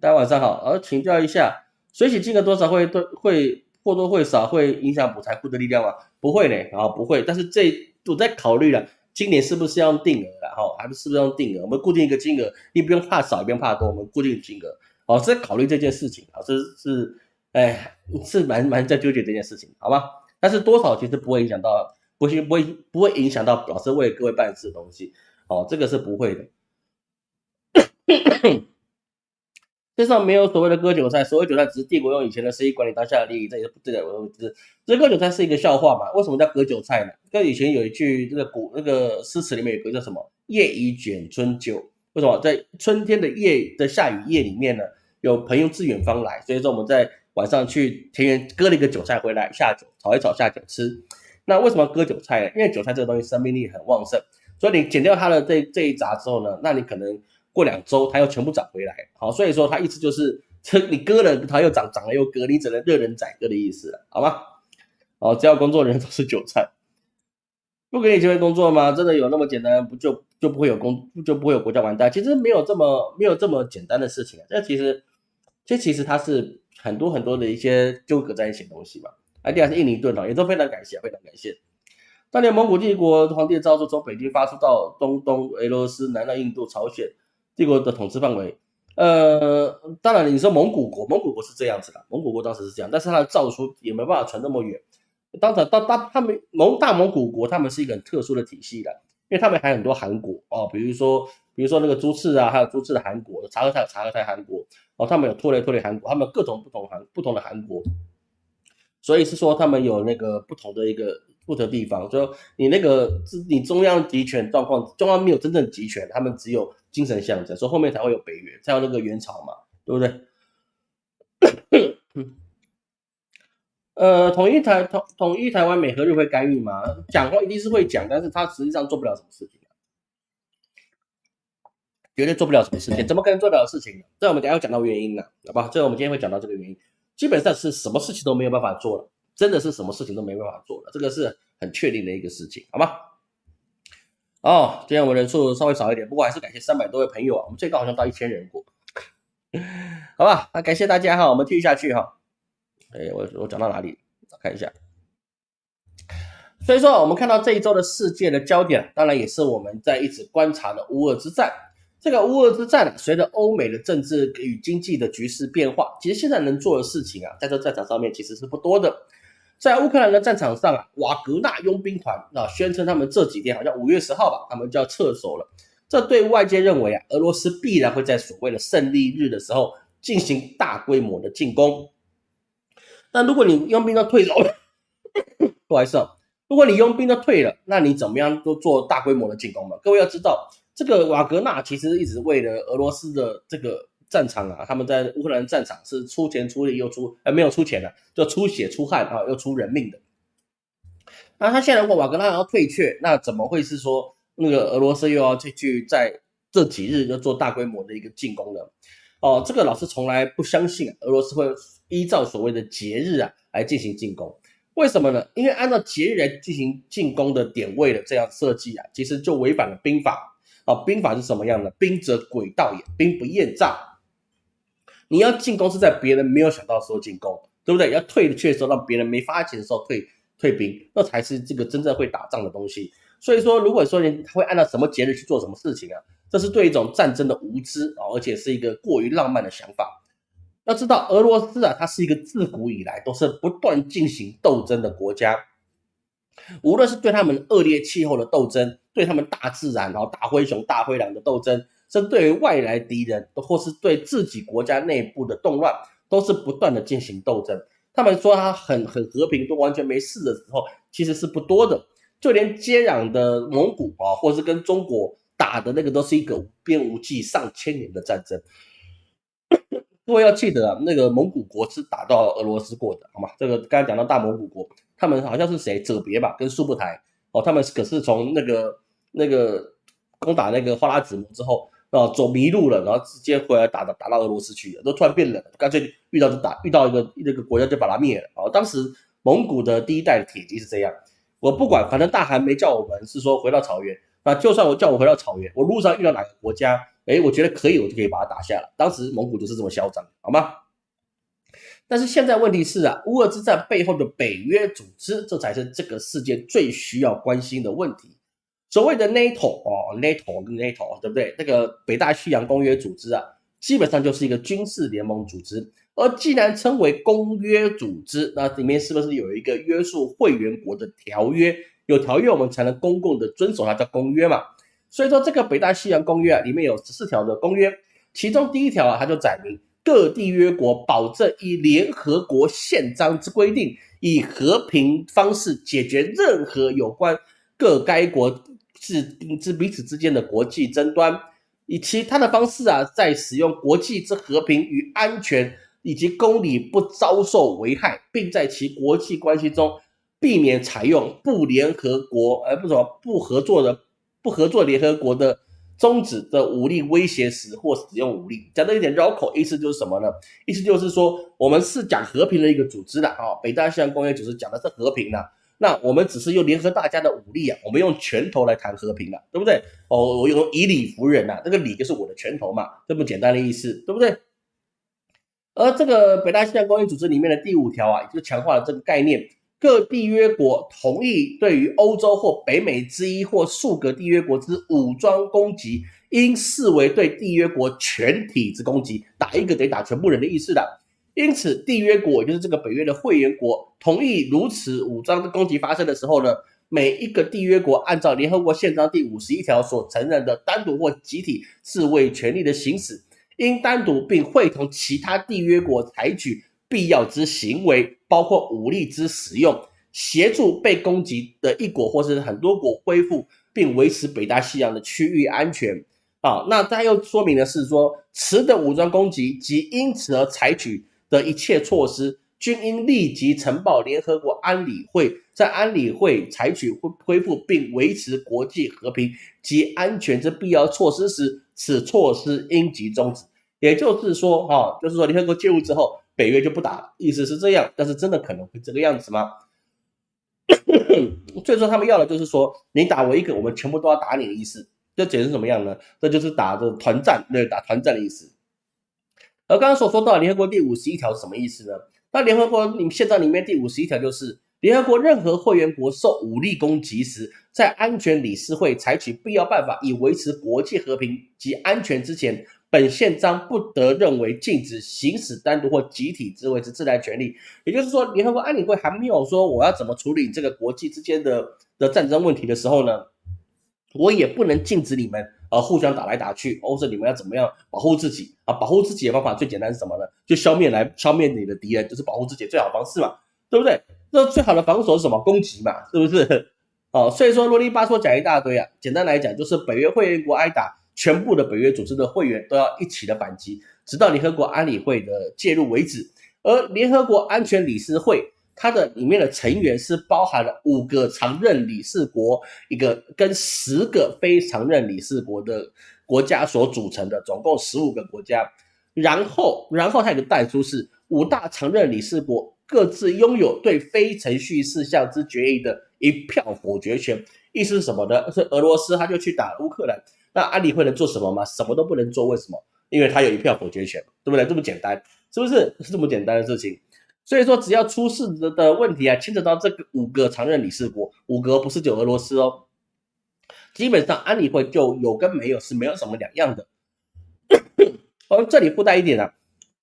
大家晚上好，呃，请教一下，水洗金额多少会对会或多或少会影响补财库的力量吗？不会呢，啊，不会，但是这我在考虑了。今年是不是要用定额了？哈，还是是不是用定额？我们固定一个金额，你不用怕少，也不用怕多，我们固定金额。哦，是在考虑这件事情啊，这是，哎，是蛮蛮在纠结这件事情，好吗？但是多少其实不会影响到，不会不会不会影响到老师为各位办事的东西。哦，这个是不会的。咳咳世上没有所谓的割韭菜，所谓韭菜只是帝国用以前的生意管理当下的利益，这也是不对的。我知，这割韭菜是一个笑话嘛？为什么叫割韭菜呢？跟以前有一句这个古那个诗词里面有个叫什么“夜已卷春秋”？为什么在春天的夜的下雨夜里面呢？有朋友自远方来，所以说我们在晚上去田园割了一个韭菜回来下酒，炒一炒下酒吃。那为什么割韭菜呢？因为韭菜这个东西生命力很旺盛，所以你剪掉它的这这一杂之后呢，那你可能。过两周，它又全部长回来，好，所以说它意思就是，这 (laughs) 你割了，它又长，长了又割，你只能任人宰割的意思了，好吗？哦，只要工作人都是韭菜，不给你机会工作吗？真的有那么简单？不就就不会有工，就不会有国家完蛋？其实没有这么没有这么简单的事情啊，这其实，这其实它是很多很多的一些纠葛在一起的东西嘛。啊，第二是印尼盾哦，也都非常感谢，非常感谢。当年蒙古帝国皇帝的诏书从北京发出到中东、俄罗斯、南到印度、朝鲜。帝国的统治范围，呃，当然你说蒙古国，蒙古国是这样子的，蒙古国当时是这样，但是它的诏书也没办法传那么远。当时到大他们蒙大蒙古国，他们是一个很特殊的体系的，因为他们还有很多汗国哦，比如说比如说那个朱赤啊，还有朱赤的汗国，察合台察合台汗国哦，他们有拖雷拖雷汗国，他们各种不同汗不同的汗国，所以是说他们有那个不同的一个。不得地方，就你那个你中央集权状况，中央没有真正集权，他们只有精神象征，所以后面才会有北约，才有那个元朝嘛，对不对？(coughs) 呃，统一台统统一台湾，美和日会干预吗？讲话一定是会讲，但是他实际上做不了什么事情、啊，绝对做不了什么事情，怎么可能做得了事情呢？这我们等下要讲到原因呢、好吧？这我们今天会讲到这个原因，基本上是什么事情都没有办法做了。真的是什么事情都没办法做了，这个是很确定的一个事情，好吗？哦，今天我们人数稍微少一点，不过还是感谢三百多位朋友啊，我们最高好像到一千人过，(laughs) 好吧？那感谢大家哈，我们继续下去哈。哎，我我讲到哪里？看一下。所以说，我们看到这一周的世界的焦点，当然也是我们在一直观察的乌俄之战。这个乌俄之战，随着欧美的政治与经济的局势变化，其实现在能做的事情啊，在这战场上面其实是不多的。在乌克兰的战场上啊，瓦格纳佣兵团啊宣称他们这几天好像五月十号吧，他们就要撤走了。这对外界认为啊，俄罗斯必然会在所谓的胜利日的时候进行大规模的进攻。那如果你佣兵都退走了，(laughs) 不好意思，如果你佣兵都退了，那你怎么样都做大规模的进攻嘛？各位要知道。这个瓦格纳其实一直为了俄罗斯的这个战场啊，他们在乌克兰战场是出钱出力又出，呃没有出钱的，就出血出汗啊，又出人命的。那他现在如果瓦格纳要退却，那怎么会是说那个俄罗斯又要去去在这几日就做大规模的一个进攻呢？哦，这个老师从来不相信俄罗斯会依照所谓的节日啊来进行进攻。为什么呢？因为按照节日来进行进攻的点位的这样设计啊，其实就违反了兵法。啊，兵法是什么样的？兵者诡道也，兵不厌诈。你要进攻是在别人没有想到的时候进攻，对不对？要退却的时候让别人没发起的时候退退兵，那才是这个真正会打仗的东西。所以说，如果说你会按照什么节日去做什么事情啊，这是对一种战争的无知啊，而且是一个过于浪漫的想法。要知道，俄罗斯啊，它是一个自古以来都是不断进行斗争的国家。无论是对他们恶劣气候的斗争，对他们大自然，然后大灰熊、大灰狼的斗争，针对于外来敌人，或是对自己国家内部的动乱，都是不断的进行斗争。他们说他很很和平，都完全没事的时候，其实是不多的。就连接壤的蒙古啊，或是跟中国打的那个，都是一个无边无际、上千年的战争。(coughs) 各位要记得啊，那个蒙古国是打到俄罗斯过的，好吗？这个刚才讲到大蒙古国。他们好像是谁？哲别吧，跟速不台哦，他们可是从那个那个攻打那个花剌子模之后啊，走迷路了，然后直接回来打打打到俄罗斯去了，都突然变冷，干脆遇到就打，遇到一个那个国家就把它灭了哦。当时蒙古的第一代铁骑是这样，我不管，反正大汗没叫我们是说回到草原啊，就算我叫我回到草原，我路上遇到哪个国家，哎，我觉得可以，我就可以把它打下了。当时蒙古就是这么嚣张，好吗？但是现在问题是啊，乌俄之战背后的北约组织，这才是这个世界最需要关心的问题。所谓的 NATO 哦，NATO，NATO，对不对？那个北大西洋公约组织啊，基本上就是一个军事联盟组织。而既然称为公约组织，那里面是不是有一个约束会员国的条约？有条约我们才能公共的遵守它，叫公约嘛。所以说这个北大西洋公约啊，里面有十四条的公约，其中第一条啊，它就载明。各缔约国保证以联合国宪章之规定，以和平方式解决任何有关各该国之之彼此之间的国际争端，以其他的方式啊，在使用国际之和平与安全以及公理不遭受危害，并在其国际关系中避免采用不联合国而不什么不合作的不合作联合国的。宗旨的武力威胁时或使用武力，讲的有点绕口，意思就是什么呢？意思就是说，我们是讲和平的一个组织的啊，北大西洋公约组织讲的是和平的，那我们只是用联合大家的武力啊，我们用拳头来谈和平了，对不对？哦，我用以理服人呐，这个理就是我的拳头嘛，这么简单的意思，对不对？而这个北大西洋公约组织里面的第五条啊，就强化了这个概念。各缔约国同意对于欧洲或北美之一或数个缔约国之武装攻击，应视为对缔约国全体之攻击，打一个得打全部人的意思的。因此，缔约国就是这个北约的会员国同意如此武装的攻击发生的时候呢，每一个缔约国按照联合国宪章第五十一条所承认的单独或集体自卫权利的行使，应单独并会同其他缔约国采取。必要之行为，包括武力之使用，协助被攻击的一国或是很多国恢复并维持北大西洋的区域安全。啊，那它又说明的是说，此等武装攻击及因此而采取的一切措施，均应立即呈报联合国安理会，在安理会采取恢恢复并维持国际和平及安全之必要措施时，此措施应即终止。也就是说，哈，就是说联合国介入之后，北约就不打了，意思是这样。但是真的可能会这个样子吗？所以说他们要的就是说，你打我一个，我们全部都要打你的意思。这解释什么样呢？这就是打的团战，对，打团战的意思。而刚刚所说到联合国第五十一条是什么意思呢？那联合国你们宪章里面第五十一条就是，联合国任何会员国受武力攻击时，在安全理事会采取必要办法以维持国际和平及安全之前，本宪章不得认为禁止行使单独或集体自卫之自然权利。也就是说，联合国安理会还没有说我要怎么处理这个国际之间的的战争问题的时候呢？我也不能禁止你们，呃，互相打来打去，或者你们要怎么样保护自己啊？保护自己的方法最简单是什么呢？就消灭来消灭你的敌人，就是保护自己最好方式嘛，对不对？那最好的防守是什么？攻击嘛，是不是？哦，所以说啰里吧嗦讲一大堆啊。简单来讲，就是北约会员国挨打，全部的北约组织的会员都要一起的反击，直到联合国安理会的介入为止。而联合国安全理事会。它的里面的成员是包含了五个常任理事国，一个跟十个非常任理事国的国家所组成的，总共十五个国家。然后，然后它有个代出是五大常任理事国各自拥有对非程序事项之决议的一票否决权。意思是什么呢？是俄罗斯他就去打乌克兰，那安理会能做什么吗？什么都不能做。为什么？因为他有一票否决权，对不对？这么简单，是不是？是这么简单的事情。所以说，只要出事的的问题啊，牵扯到这个五个常任理事国，五个不是就俄罗斯哦，基本上安理会就有跟没有是没有什么两样的。我们这里附带一点啊，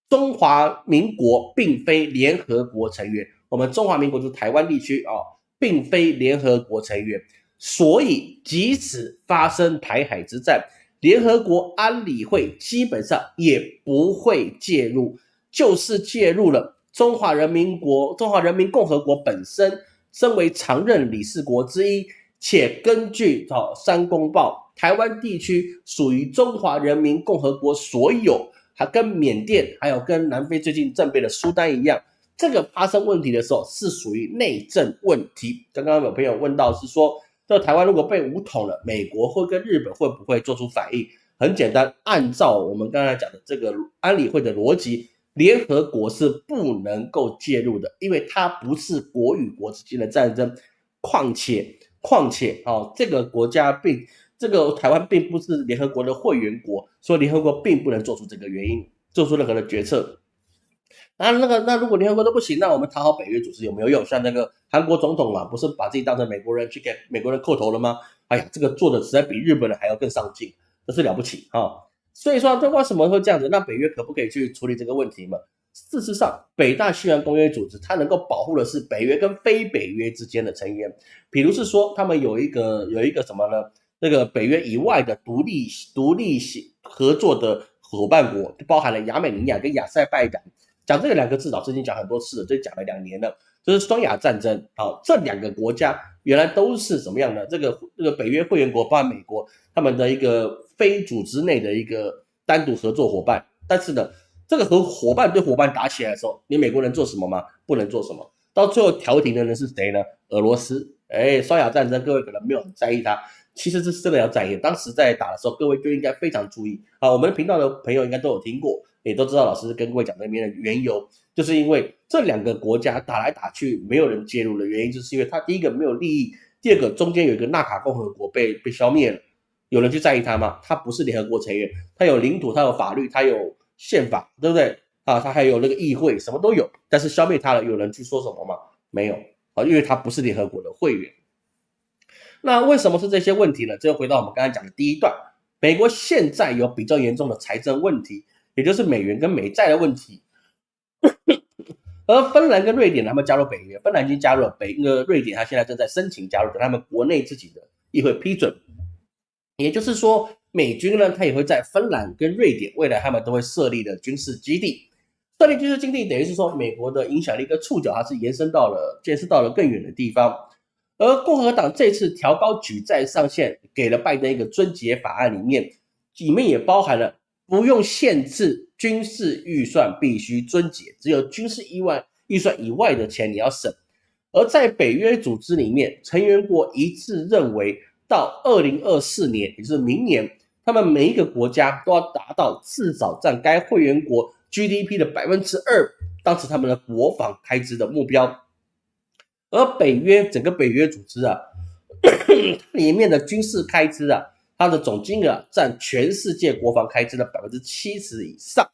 中华民国并非联合国成员，我们中华民国就是台湾地区啊，并非联合国成员，所以即使发生台海之战，联合国安理会基本上也不会介入，就是介入了。中华人民国、中华人民共和国本身身为常任理事国之一，且根据《哦三公报》，台湾地区属于中华人民共和国所有，还跟缅甸还有跟南非最近政变的苏丹一样，这个发生问题的时候是属于内政问题。刚刚有朋友问到是说，这台湾如果被武统了，美国会跟日本会不会做出反应？很简单，按照我们刚才讲的这个安理会的逻辑。联合国是不能够介入的，因为它不是国与国之间的战争。况且，况且，哦，这个国家并这个台湾并不是联合国的会员国，所以联合国并不能做出这个原因，做出任何的决策。那那个，那如果联合国都不行，那我们讨好北约组织有没有用？像那个韩国总统嘛，不是把自己当成美国人去给美国人叩头了吗？哎呀，这个做的实在比日本人还要更上进，真是了不起啊！所以说，这为什么会这样子？那北约可不可以去处理这个问题嘛？事实上，北大西洋公约组织它能够保护的是北约跟非北约之间的成员，比如是说，他们有一个有一个什么呢？那个北约以外的独立独立合作的伙伴国，包含了亚美尼亚跟亚塞拜然。讲这个两个字，老师已经讲很多次了，这讲了两年了，就是双亚战争。好，这两个国家原来都是什么样的？这个这个北约会员国，包括美国，他们的一个。非组织内的一个单独合作伙伴，但是呢，这个和伙伴对伙伴打起来的时候，你美国能做什么吗？不能做什么。到最后调停的人是谁呢？俄罗斯。哎，双亚战争，各位可能没有很在意它，其实这是真的要在意。当时在打的时候，各位就应该非常注意啊。我们频道的朋友应该都有听过，也都知道老师跟各位讲那边的缘由，就是因为这两个国家打来打去，没有人介入的原因，就是因为他第一个没有利益，第二个中间有一个纳卡共和国被被消灭了。有人去在意他吗？他不是联合国成员，他有领土，他有法律，他有宪法，对不对啊？他还有那个议会，什么都有。但是消灭他了，有人去说什么吗？没有啊，因为他不是联合国的会员。那为什么是这些问题呢？这又回到我们刚才讲的第一段，美国现在有比较严重的财政问题，也就是美元跟美债的问题。而芬兰跟瑞典他们加入北约，芬兰已经加入了北，那个瑞典他现在正在申请加入，等他们国内自己的议会批准。也就是说，美军呢，他也会在芬兰跟瑞典未来他们都会设立的军事基地。设立军事基地等于是说，美国的影响力跟触角它是延伸到了，见识到了更远的地方。而共和党这次调高举债上限，给了拜登一个尊节法案，里面里面也包含了不用限制军事预算必须遵节，只有军事意外预算以外的钱你要省。而在北约组织里面，成员国一致认为，到二零二四年，也就是明年，他们每一个国家都要达到至少占该会员国 GDP 的百分之二，当时他们的国防开支的目标。而北约整个北约组织啊，(coughs) 里面的军事开支啊，它的总金额占全世界国防开支的百分之七十以上。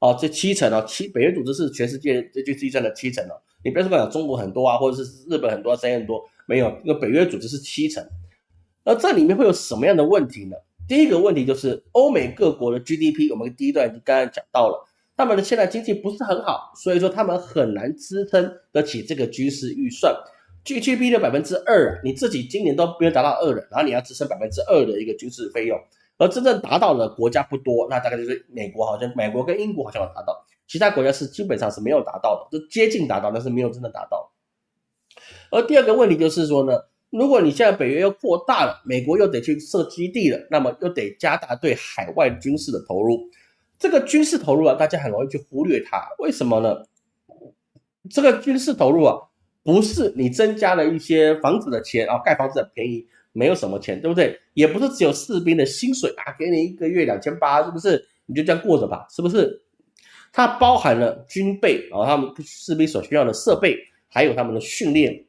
哦，这七成哦，七北约组织是全世界这军事预算的七成哦。你不要说讲中国很多啊，或者是日本很多、谁很多，没有，那北约组织是七成。而这里面会有什么样的问题呢？第一个问题就是欧美各国的 GDP，我们第一段刚刚讲到了，他们的现在经济不是很好，所以说他们很难支撑得起这个军事预算。GDP 的百分之二，你自己今年都没有达到二了，然后你要支撑百分之二的一个军事费用。而真正达到的国家不多，那大概就是美国，好像美国跟英国好像有达到，其他国家是基本上是没有达到的，就接近达到，但是没有真的达到。而第二个问题就是说呢，如果你现在北约又扩大了，美国又得去设基地了，那么又得加大对海外军事的投入。这个军事投入啊，大家很容易去忽略它，为什么呢？这个军事投入啊，不是你增加了一些房子的钱啊，盖房子很便宜。没有什么钱，对不对？也不是只有士兵的薪水啊，给你一个月两千八，是不是？你就这样过着吧，是不是？它包含了军备啊，他们士兵所需要的设备，还有他们的训练，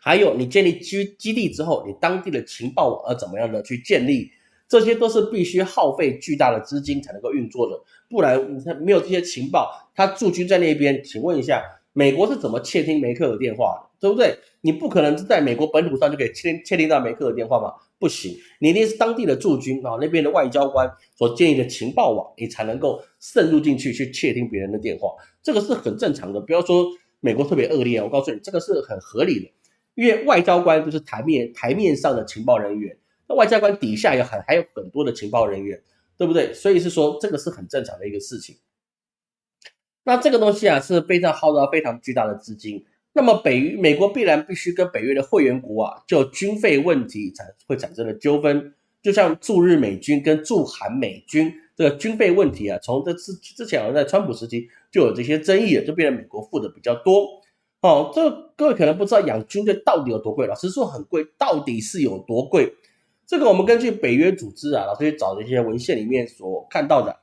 还有你建立基基地之后，你当地的情报网要怎么样的去建立，这些都是必须耗费巨大的资金才能够运作的，不然你没有这些情报，他驻军在那边，请问一下，美国是怎么窃听梅克的电话的？对不对？你不可能是在美国本土上就可以窃窃听到梅克的电话嘛？不行，你一定是当地的驻军啊，那边的外交官所建立的情报网，你才能够渗入进去去窃听别人的电话。这个是很正常的，不要说美国特别恶劣，我告诉你，这个是很合理的。因为外交官就是台面台面上的情报人员，那外交官底下有很还有很多的情报人员，对不对？所以是说这个是很正常的一个事情。那这个东西啊是非常耗到非常巨大的资金。那么北美国必然必须跟北约的会员国啊，就军费问题产会产生的纠纷，就像驻日美军跟驻韩美军这个军费问题啊，从这之之前好像在川普时期就有这些争议，就变成美国付的比较多。哦，这各位可能不知道养军队到底有多贵，老实说很贵，到底是有多贵？这个我们根据北约组织啊，老师去找的一些文献里面所看到的。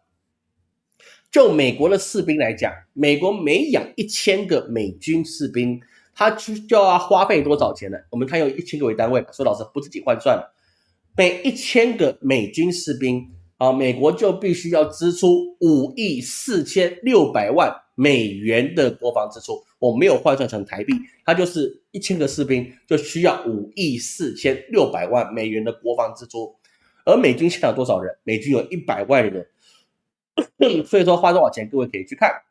就美国的士兵来讲，美国每养一千个美军士兵，他就就要花费多少钱呢？我们看用一千个为单位，说老师不自己换算了，每一千个美军士兵啊，美国就必须要支出五亿四千六百万美元的国防支出。我没有换算成台币，它就是一千个士兵就需要五亿四千六百万美元的国防支出。而美军现在有多少人？美军有一百万人。(coughs) 所以说花多少钱，各位可以去看。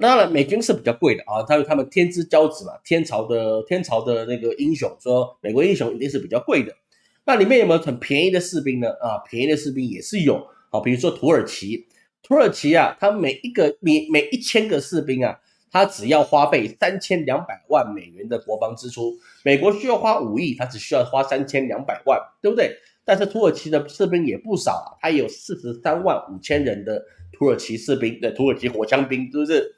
当然，美军是比较贵的啊，他他们天之骄子嘛，天朝的天朝的那个英雄，说美国英雄一定是比较贵的。那里面有没有很便宜的士兵呢？啊，便宜的士兵也是有啊，比如说土耳其，土耳其啊，他每一个每每一千个士兵啊，他只要花费三千两百万美元的国防支出，美国需要花五亿，他只需要花三千两百万，对不对？但是土耳其的士兵也不少啊，他有四十三万五千人的土耳其士兵，的土耳其火枪兵，是不是？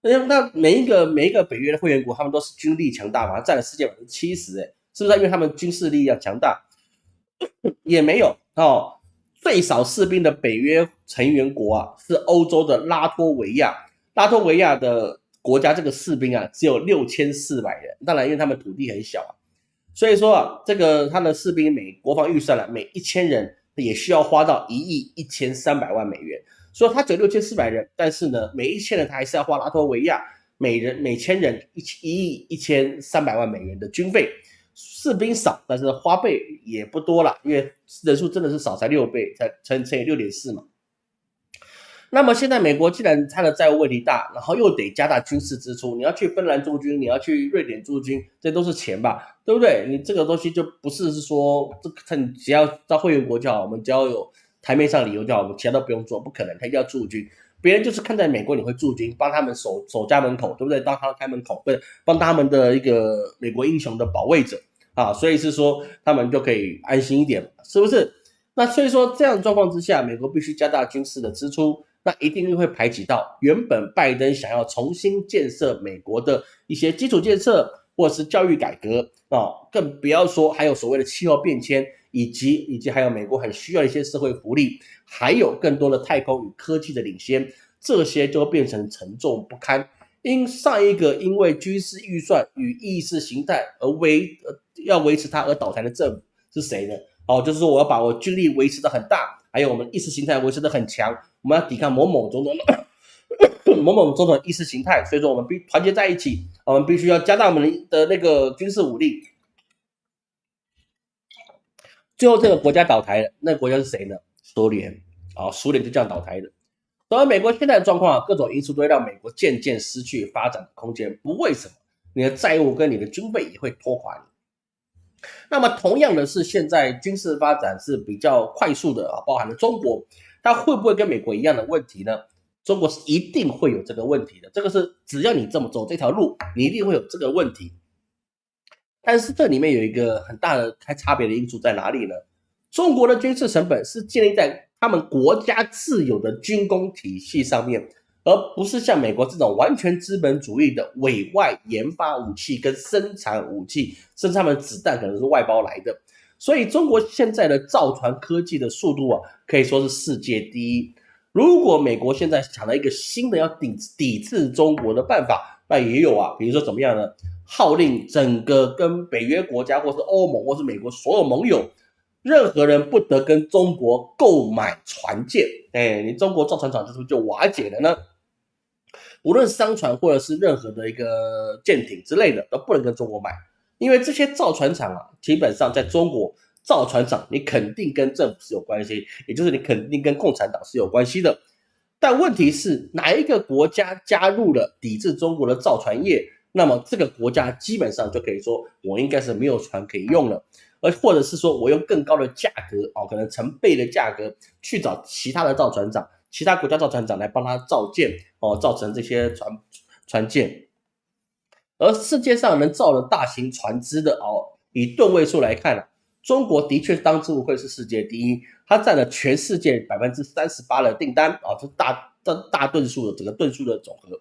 那那每一个每一个北约的会员国，他们都是军力强大嘛，占了世界百分之七十，哎，是不是？因为他们军事力量强大，(coughs) 也没有哦。最少士兵的北约成员国啊，是欧洲的拉脱维亚，拉脱维亚的国家这个士兵啊，只有六千四百人。当然，因为他们土地很小啊。所以说啊，这个他的士兵每国防预算了，每一千人也需要花到一亿一千三百万美元。所以他只有六千四百人，但是呢，每一千人他还是要花拉脱维亚每人每千人一一亿一千三百万美元的军费。士兵少，但是花费也不多了，因为人数真的是少，才六倍，才乘乘以六点四嘛。那么现在美国既然它的债务问题大，然后又得加大军事支出，你要去芬兰驻军，你要去瑞典驻军，这都是钱吧，对不对？你这个东西就不是是说这他只要到会员国就好，我们只要有台面上理由就好，我们其他都不用做，不可能，他一定要驻军。别人就是看在美国你会驻军，帮他们守守家门口，对不对？当他开门口，不是帮他们的一个美国英雄的保卫者啊，所以是说他们就可以安心一点，是不是？那所以说这样状况之下，美国必须加大军事的支出。那一定又会排挤到原本拜登想要重新建设美国的一些基础建设，或者是教育改革啊，更不要说还有所谓的气候变迁，以及以及还有美国很需要一些社会福利，还有更多的太空与科技的领先，这些就变成沉重不堪。因上一个因为军事预算与意识形态而维呃要维持它而倒台的政府是谁呢？哦，就是说我要把我军力维持的很大，还有我们意识形态维持的很强。我们要抵抗某某种种的某某种种意识形态，所以说我们必团结在一起，我们必须要加大我们的那个军事武力。最后这个国家倒台了，那个国家是谁呢？苏联啊，苏联就这样倒台的。而美国现在的状况，各种因素都会让美国渐渐失去发展的空间。不为什么，你的债务跟你的军备也会拖垮你。那么同样的是，现在军事发展是比较快速的啊，包含了中国。它会不会跟美国一样的问题呢？中国是一定会有这个问题的，这个是只要你这么走这条路，你一定会有这个问题。但是这里面有一个很大的开差别的因素在哪里呢？中国的军事成本是建立在他们国家自有的军工体系上面，而不是像美国这种完全资本主义的委外研发武器跟生产武器，甚至他们子弹可能是外包来的。所以中国现在的造船科技的速度啊，可以说是世界第一。如果美国现在想了一个新的要抵抵制中国的办法，那也有啊，比如说怎么样呢？号令整个跟北约国家，或是欧盟，或是美国所有盟友，任何人不得跟中国购买船舰。哎，你中国造船厂是不是就瓦解了呢？无论商船或者是任何的一个舰艇之类的，都不能跟中国买。因为这些造船厂啊，基本上在中国造船厂，你肯定跟政府是有关系，也就是你肯定跟共产党是有关系的。但问题是，哪一个国家加入了抵制中国的造船业，那么这个国家基本上就可以说，我应该是没有船可以用了，而或者是说我用更高的价格哦，可能成倍的价格去找其他的造船厂，其他国家造船厂来帮他造舰哦，造成这些船船舰。而世界上能造的大型船只的哦，以吨位数来看啊，中国的确当之无愧是世界第一，它占了全世界百分之三十八的订单啊，这大这大吨数的整个吨数的总和，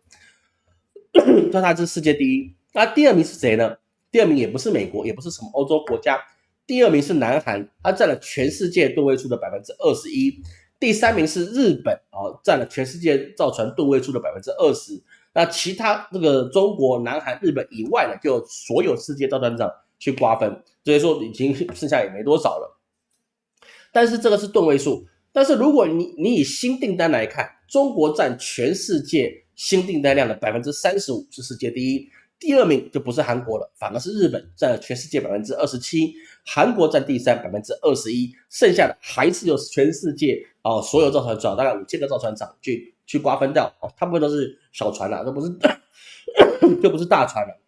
(coughs) 它它是世界第一。那第二名是谁呢？第二名也不是美国，也不是什么欧洲国家，第二名是南韩，它占了全世界吨位数的百分之二十一。第三名是日本啊，占了全世界造船吨位数的百分之二十。那其他这个中国、南韩、日本以外呢，就所有世界造船厂去瓜分，所以说已经剩下也没多少了。但是这个是吨位数，但是如果你你以新订单来看，中国占全世界新订单量的百分之三十五，是世界第一。第二名就不是韩国了，反而是日本占了全世界百分之二十七，韩国占第三百分之二十一，剩下的还是由全世界啊所有造船厂大概五千个造船厂去去瓜分掉哦，大部分都是小船了，都不是 (coughs) 就不是大船了。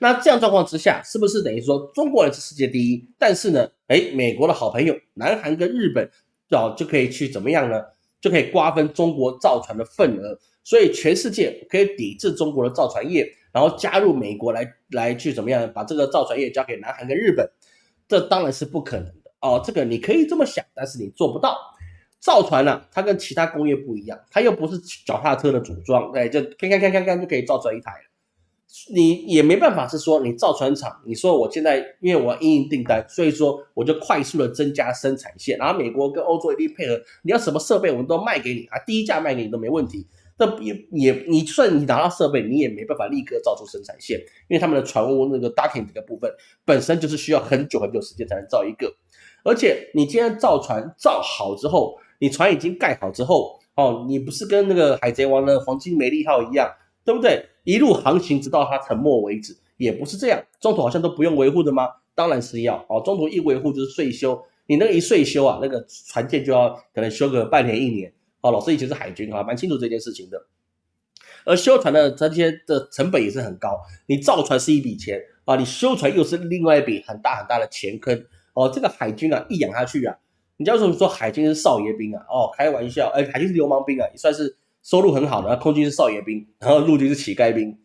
那这样状况之下，是不是等于说中国人是世界第一？但是呢，哎，美国的好朋友南韩跟日本哦就可以去怎么样呢？就可以瓜分中国造船的份额。所以全世界可以抵制中国的造船业，然后加入美国来来去怎么样把这个造船业交给南韩跟日本，这当然是不可能的哦。这个你可以这么想，但是你做不到。造船呢，它跟其他工业不一样，它又不是脚踏车的组装，哎，就看看看看看就可以造出来一台了。你也没办法是说你造船厂，你说我现在因为我要应订单，所以说我就快速的增加生产线，然后美国跟欧洲一定配合，你要什么设备我们都卖给你啊，低价卖给你都没问题。这也也，你就算你拿到设备，你也没办法立刻造出生产线，因为他们的船坞那个 docking 这个部分本身就是需要很久很久时间才能造一个，而且你今天造船造好之后，你船已经盖好之后，哦，你不是跟那个海贼王的黄金梅利号一样，对不对？一路航行直到它沉没为止，也不是这样，中途好像都不用维护的吗？当然是要哦，中途一维护就是税修，你那个一税修啊，那个船舰就要可能修个半年一年。哦，老师以前是海军啊，蛮清楚这件事情的。而修船的这些的成本也是很高，你造船是一笔钱啊，你修船又是另外一笔很大很大的钱坑。哦，这个海军啊，一养下去啊，你叫什么说海军是少爷兵啊？哦，开玩笑，哎，海军是流氓兵啊，也算是收入很好的。空军是少爷兵，然后陆军是乞丐兵，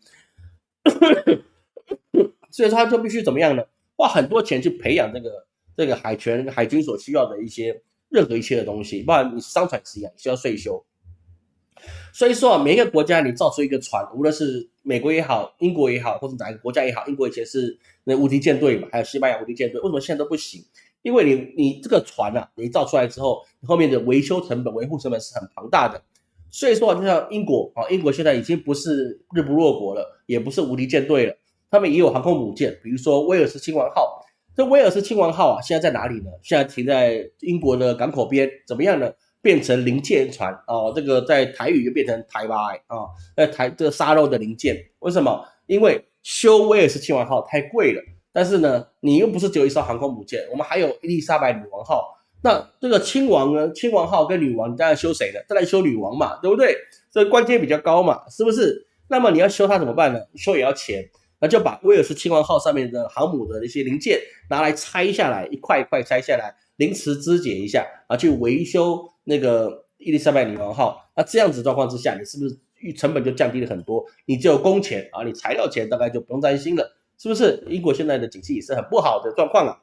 (coughs) 所以说他就必须怎么样呢？花很多钱去培养这个这个海权海军所需要的一些。任何一切的东西，包括你商船是一样，需要税收。所以说啊，每一个国家你造出一个船，无论是美国也好，英国也好，或者哪一个国家也好，英国以前是那无敌舰队嘛，还有西班牙无敌舰队，为什么现在都不行？因为你你这个船啊，你造出来之后，后面的维修成本、维护成本是很庞大的。所以说，就像英国啊，英国现在已经不是日不落国了，也不是无敌舰队了，他们也有航空母舰，比如说威尔斯亲王号。这威尔斯亲王号啊，现在在哪里呢？现在停在英国的港口边，怎么样呢？变成零件船哦，这个在台语就变成台巴啊，在台这个沙漏的零件，为什么？因为修威尔斯亲王号太贵了，但是呢，你又不是只有一艘航空母舰，我们还有伊丽莎白女王号，那这个亲王呢，亲王号跟女王，你当然修谁呢？当然修女王嘛，对不对？这官阶比较高嘛，是不是？那么你要修它怎么办呢？修也要钱，那就把威尔士亲王号上面的航母的一些零件拿来拆下来，一块一块拆下来，临时肢解一下啊，去维修。那个伊丽莎白女王号，那这样子状况之下，你是不是成本就降低了很多？你只有工钱啊，你材料钱大概就不用担心了，是不是？英国现在的景气也是很不好的状况啊，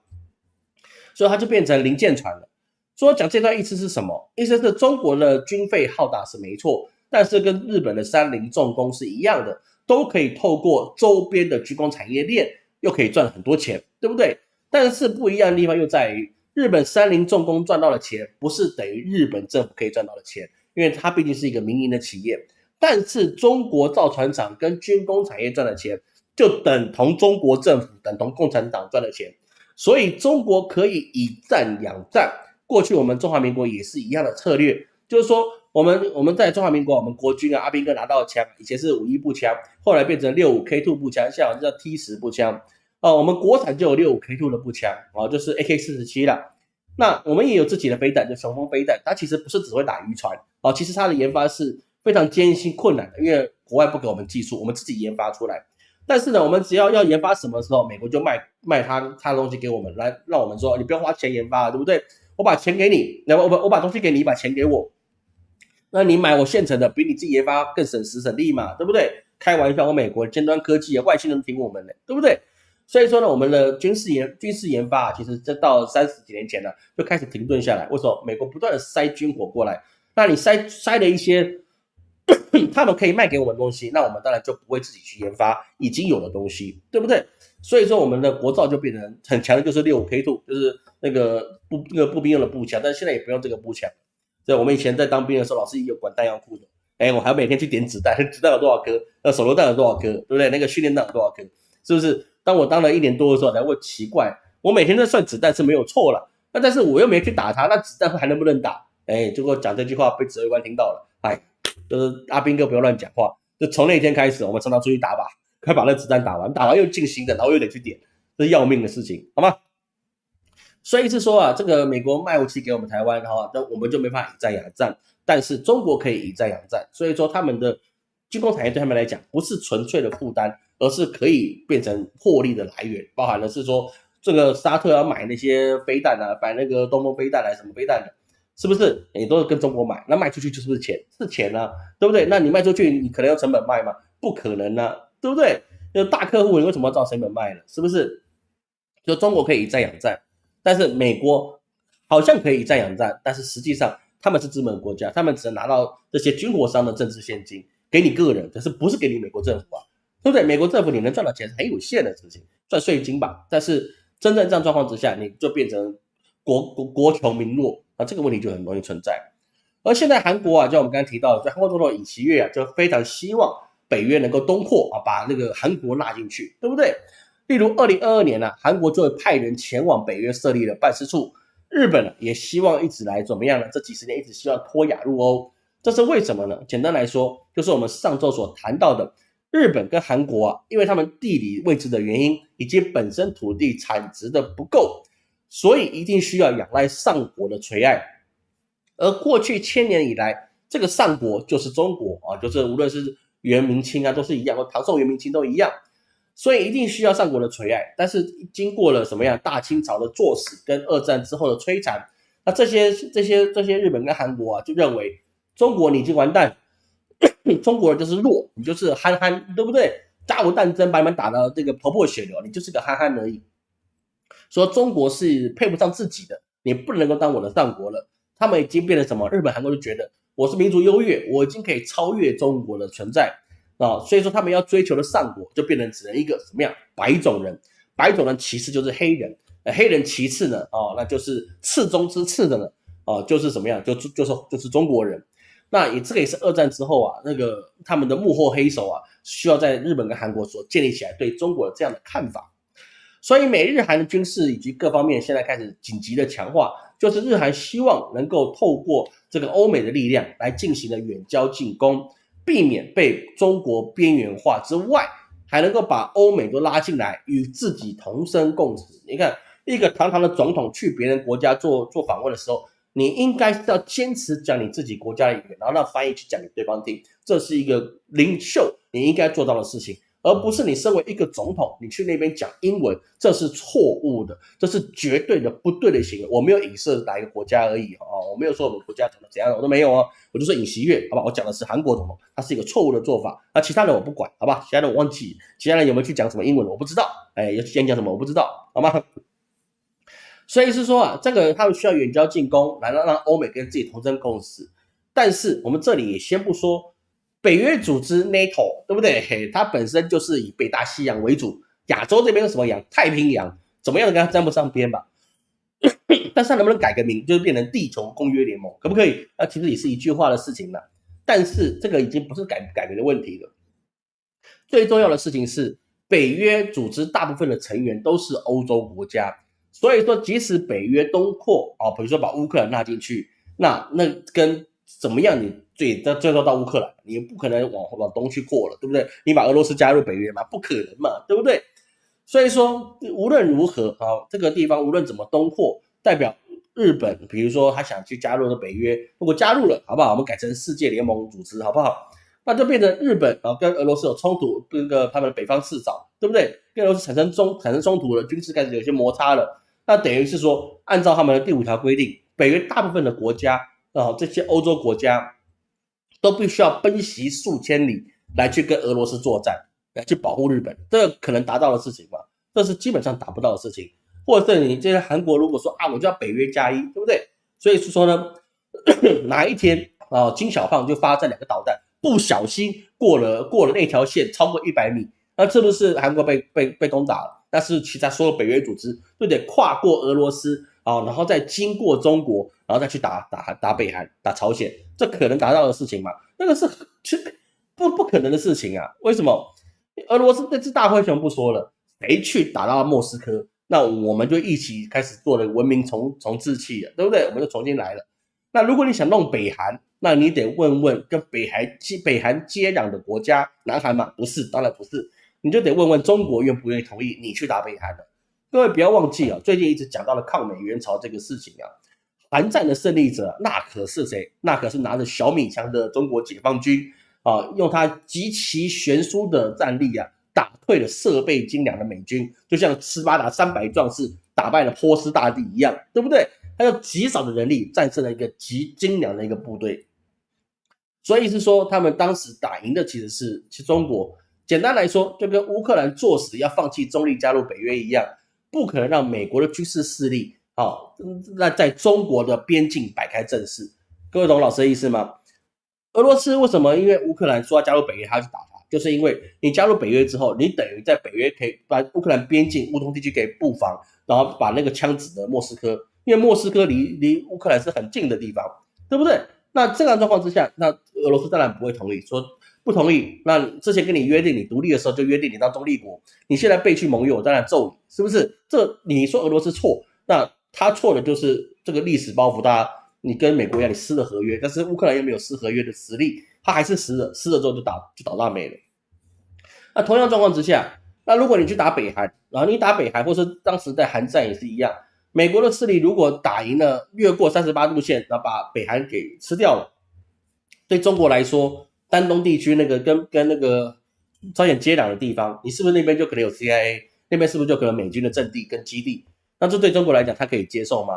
所以它就变成零件船了。说讲这段意思是什么？意思是中国的军费浩大是没错，但是跟日本的三菱重工是一样的，都可以透过周边的军工产业链，又可以赚很多钱，对不对？但是不一样的地方又在于。日本三菱重工赚到的钱，不是等于日本政府可以赚到的钱，因为它毕竟是一个民营的企业。但是中国造船厂跟军工产业赚的钱，就等同中国政府等同共产党赚的钱。所以中国可以以战养战。过去我们中华民国也是一样的策略，就是说我们我们在中华民国，我们国军啊，阿兵哥拿到的枪，以前是五一步枪，后来变成六五 K two 步枪，现在叫 T 十步枪。哦，我们国产就有六五 K two 的步枪，哦，就是 AK 四十七了。那我们也有自己的飞弹，就雄风飞弹，它其实不是只会打渔船，哦，其实它的研发是非常艰辛困难的，因为国外不给我们技术，我们自己研发出来。但是呢，我们只要要研发什么时候，美国就卖卖他他的东西给我们，来让我们说，你不用花钱研发了，对不对？我把钱给你，那我我我把东西给你，把钱给我，那你买我现成的，比你自己研发更省时省力嘛，对不对？开玩笑，我美国尖端科技啊，外星人听我们的，对不对？所以说呢，我们的军事研军事研发啊，其实这到三十几年前呢，就开始停顿下来。为什么？美国不断的塞军火过来，那你塞塞了一些 (coughs) 他们可以卖给我们东西，那我们当然就不会自己去研发已经有的东西，对不对？所以说我们的国造就变成很强的，就是六五 K two，就是那个步那个步兵用的步枪，但是现在也不用这个步枪。对，我们以前在当兵的时候，老师也有管弹药库的，哎，我还要每天去点子弹，(laughs) 子弹有多少颗？那，手榴弹有多少颗？对不对？那个训练弹有多少颗？是不是？当我当了一年多的时候，才会奇怪，我每天在算子弹是没有错了，那但是我又没去打他，那子弹还能不能打？哎，结果讲这句话被指挥官听到了，哎，就是阿兵哥不要乱讲话。就从那天开始，我们常常出去打靶，快把那子弹打完，打完又进行的，然后又得去点，这是要命的事情，好吗？所以是说啊，这个美国卖武器给我们台湾，哈，那我们就没法以战养战，但是中国可以以战养战，所以说他们的军工产业对他们来讲不是纯粹的负担。而是可以变成获利的来源，包含的是说，这个沙特要买那些飞弹啊，买那个东风飞弹来什么飞弹的，是不是？你都是跟中国买，那卖出去就是不是钱？是钱啊，对不对？那你卖出去，你可能要成本卖吗？不可能啊，对不对？那大客户，你为什么要照成本卖呢？是不是？就中国可以以战养战，但是美国好像可以以战养战，但是实际上他们是资本国家，他们只能拿到这些军火商的政治现金给你个人，可是不是给你美国政府啊？对不对？美国政府你能赚到钱是很有限的事情，赚税金吧。但是真正这样状况之下，你就变成国国国穷民弱啊，这个问题就很容易存在。而现在韩国啊，就我们刚刚提到，在韩国总统尹锡悦啊，就非常希望北约能够东扩啊，把那个韩国纳进去，对不对？例如二零二二年呢，韩国就会派人前往北约设立了办事处。日本呢，也希望一直来怎么样呢？这几十年一直希望脱亚入欧，这是为什么呢？简单来说，就是我们上周所谈到的。日本跟韩国啊，因为他们地理位置的原因，以及本身土地产值的不够，所以一定需要仰赖上国的垂爱。而过去千年以来，这个上国就是中国啊，就是无论是元明清啊，都是一样，或唐宋元明清都一样，所以一定需要上国的垂爱。但是经过了什么样大清朝的作死跟二战之后的摧残，那这些这些这些日本跟韩国啊，就认为中国你已经完蛋。(coughs) 中国人就是弱，你就是憨憨，对不对？甲午战争把你们打的这个头破血流，你就是个憨憨而已。说中国是配不上自己的你不能够当我的上国了。他们已经变成什么？日本、韩国就觉得我是民族优越，我已经可以超越中国的存在啊，所以说他们要追求的上国就变成只能一个什么样？白种人，白种人其次就是黑人，黑人其次呢，哦，那就是次中之次的呢，哦，就是什么样？就就是就是中国人。那也这个也是二战之后啊，那个他们的幕后黑手啊，需要在日本跟韩国所建立起来对中国的这样的看法。所以美日韩的军事以及各方面现在开始紧急的强化，就是日韩希望能够透过这个欧美的力量来进行的远交近攻，避免被中国边缘化之外，还能够把欧美都拉进来与自己同生共死。你看，一个堂堂的总统去别人国家做做访问的时候，你应该要坚持讲你自己国家的语言，然后让翻译去讲给对方听，这是一个领袖你应该做到的事情。而不是你身为一个总统，你去那边讲英文，这是错误的，这是绝对的不对的行为。我没有影射哪一个国家而已哦，我没有说我们国家怎么怎样，我都没有哦。我就说尹锡悦，好吧，我讲的是韩国总统，他是一个错误的做法。那其他人我不管，好吧，其他人我忘记，其他人有没有去讲什么英文，我不知道。哎，要去讲什么，我不知道，好吗？所以是说啊，这个他们需要远交近攻，来让让欧美跟自己同生共死。但是我们这里也先不说。北约组织 NATO 对不对？嘿，它本身就是以北大西洋为主，亚洲这边是什么洋？太平洋怎么样跟它沾不上边吧？(coughs) 但是它能不能改个名，就是变成地球公约联盟，可不可以？那其实也是一句话的事情了。但是这个已经不是改不改名的问题了。最重要的事情是，北约组织大部分的成员都是欧洲国家，所以说即使北约东扩啊，比如说把乌克兰纳进去，那那跟怎么样你？最到最后到乌克兰，你不可能往往东去扩了，对不对？你把俄罗斯加入北约嘛，不可能嘛，对不对？所以说无论如何啊，这个地方无论怎么东扩，代表日本，比如说他想去加入的北约，如果加入了，好不好？我们改成世界联盟组织，好不好？那就变成日本啊跟俄罗斯有冲突，跟个他们的北方四岛，对不对？跟俄罗斯产生冲产生冲突了，军事开始有些摩擦了，那等于是说，按照他们的第五条规定，北约大部分的国家啊，这些欧洲国家。都必须要奔袭数千里来去跟俄罗斯作战，来去保护日本，这可能达到的事情吗？这是基本上达不到的事情。或者是你这些韩国如果说啊，我就要北约加一，对不对？所以是说呢，(coughs) 哪一天啊，金小胖就发这两个导弹，不小心过了过了那条线，超过一百米，那是不是韩国被被被攻打了？但是其他所有北约组织就得跨过俄罗斯。啊，然后再经过中国，然后再去打打打北韩、打朝鲜，这可能达到的事情吗？那个是其实不不可能的事情啊！为什么？俄罗斯那只大灰熊不说了，谁去打到莫斯科，那我们就一起开始做了文明重重置器了，对不对？我们就重新来了。那如果你想弄北韩，那你得问问跟北韩接北韩接壤的国家，南韩吗？不是，当然不是，你就得问问中国愿不愿意同意你去打北韩的。各位不要忘记啊，最近一直讲到了抗美援朝这个事情啊，韩战的胜利者那可是谁？那可是拿着小米枪的中国解放军啊，用他极其悬殊的战力啊，打退了设备精良的美军，就像斯巴达三百壮士打败了波斯大帝一样，对不对？他用极少的人力战胜了一个极精良的一个部队，所以是说他们当时打赢的其实是是中国。简单来说，就跟乌克兰作死要放弃中立加入北约一样。不可能让美国的军事势力啊，那在中国的边境摆开阵势。各位懂老师的意思吗？俄罗斯为什么因为乌克兰说要加入北约，他去打他？就是因为你加入北约之后，你等于在北约可以把乌克兰边境乌东地区给布防，然后把那个枪指的莫斯科，因为莫斯科离离乌克兰是很近的地方，对不对？那这样状况之下，那俄罗斯当然不会同意说。不同意，那之前跟你约定，你独立的时候就约定你当中立国，你现在背弃盟友，我当然揍你，是不是？这你说俄罗斯错，那他错的就是这个历史包袱，大家你跟美国一样，你撕了合约，但是乌克兰又没有撕合约的实力，他还是撕了，撕了之后就打就倒大霉了。那同样状况之下，那如果你去打北韩，然后你打北韩，或是当时在韩战也是一样，美国的势力如果打赢了，越过三十八度线，然后把北韩给吃掉了，对中国来说。丹东地区那个跟跟那个朝鲜接壤的地方，你是不是那边就可能有 CIA？那边是不是就可能美军的阵地跟基地？那这对中国来讲，他可以接受吗？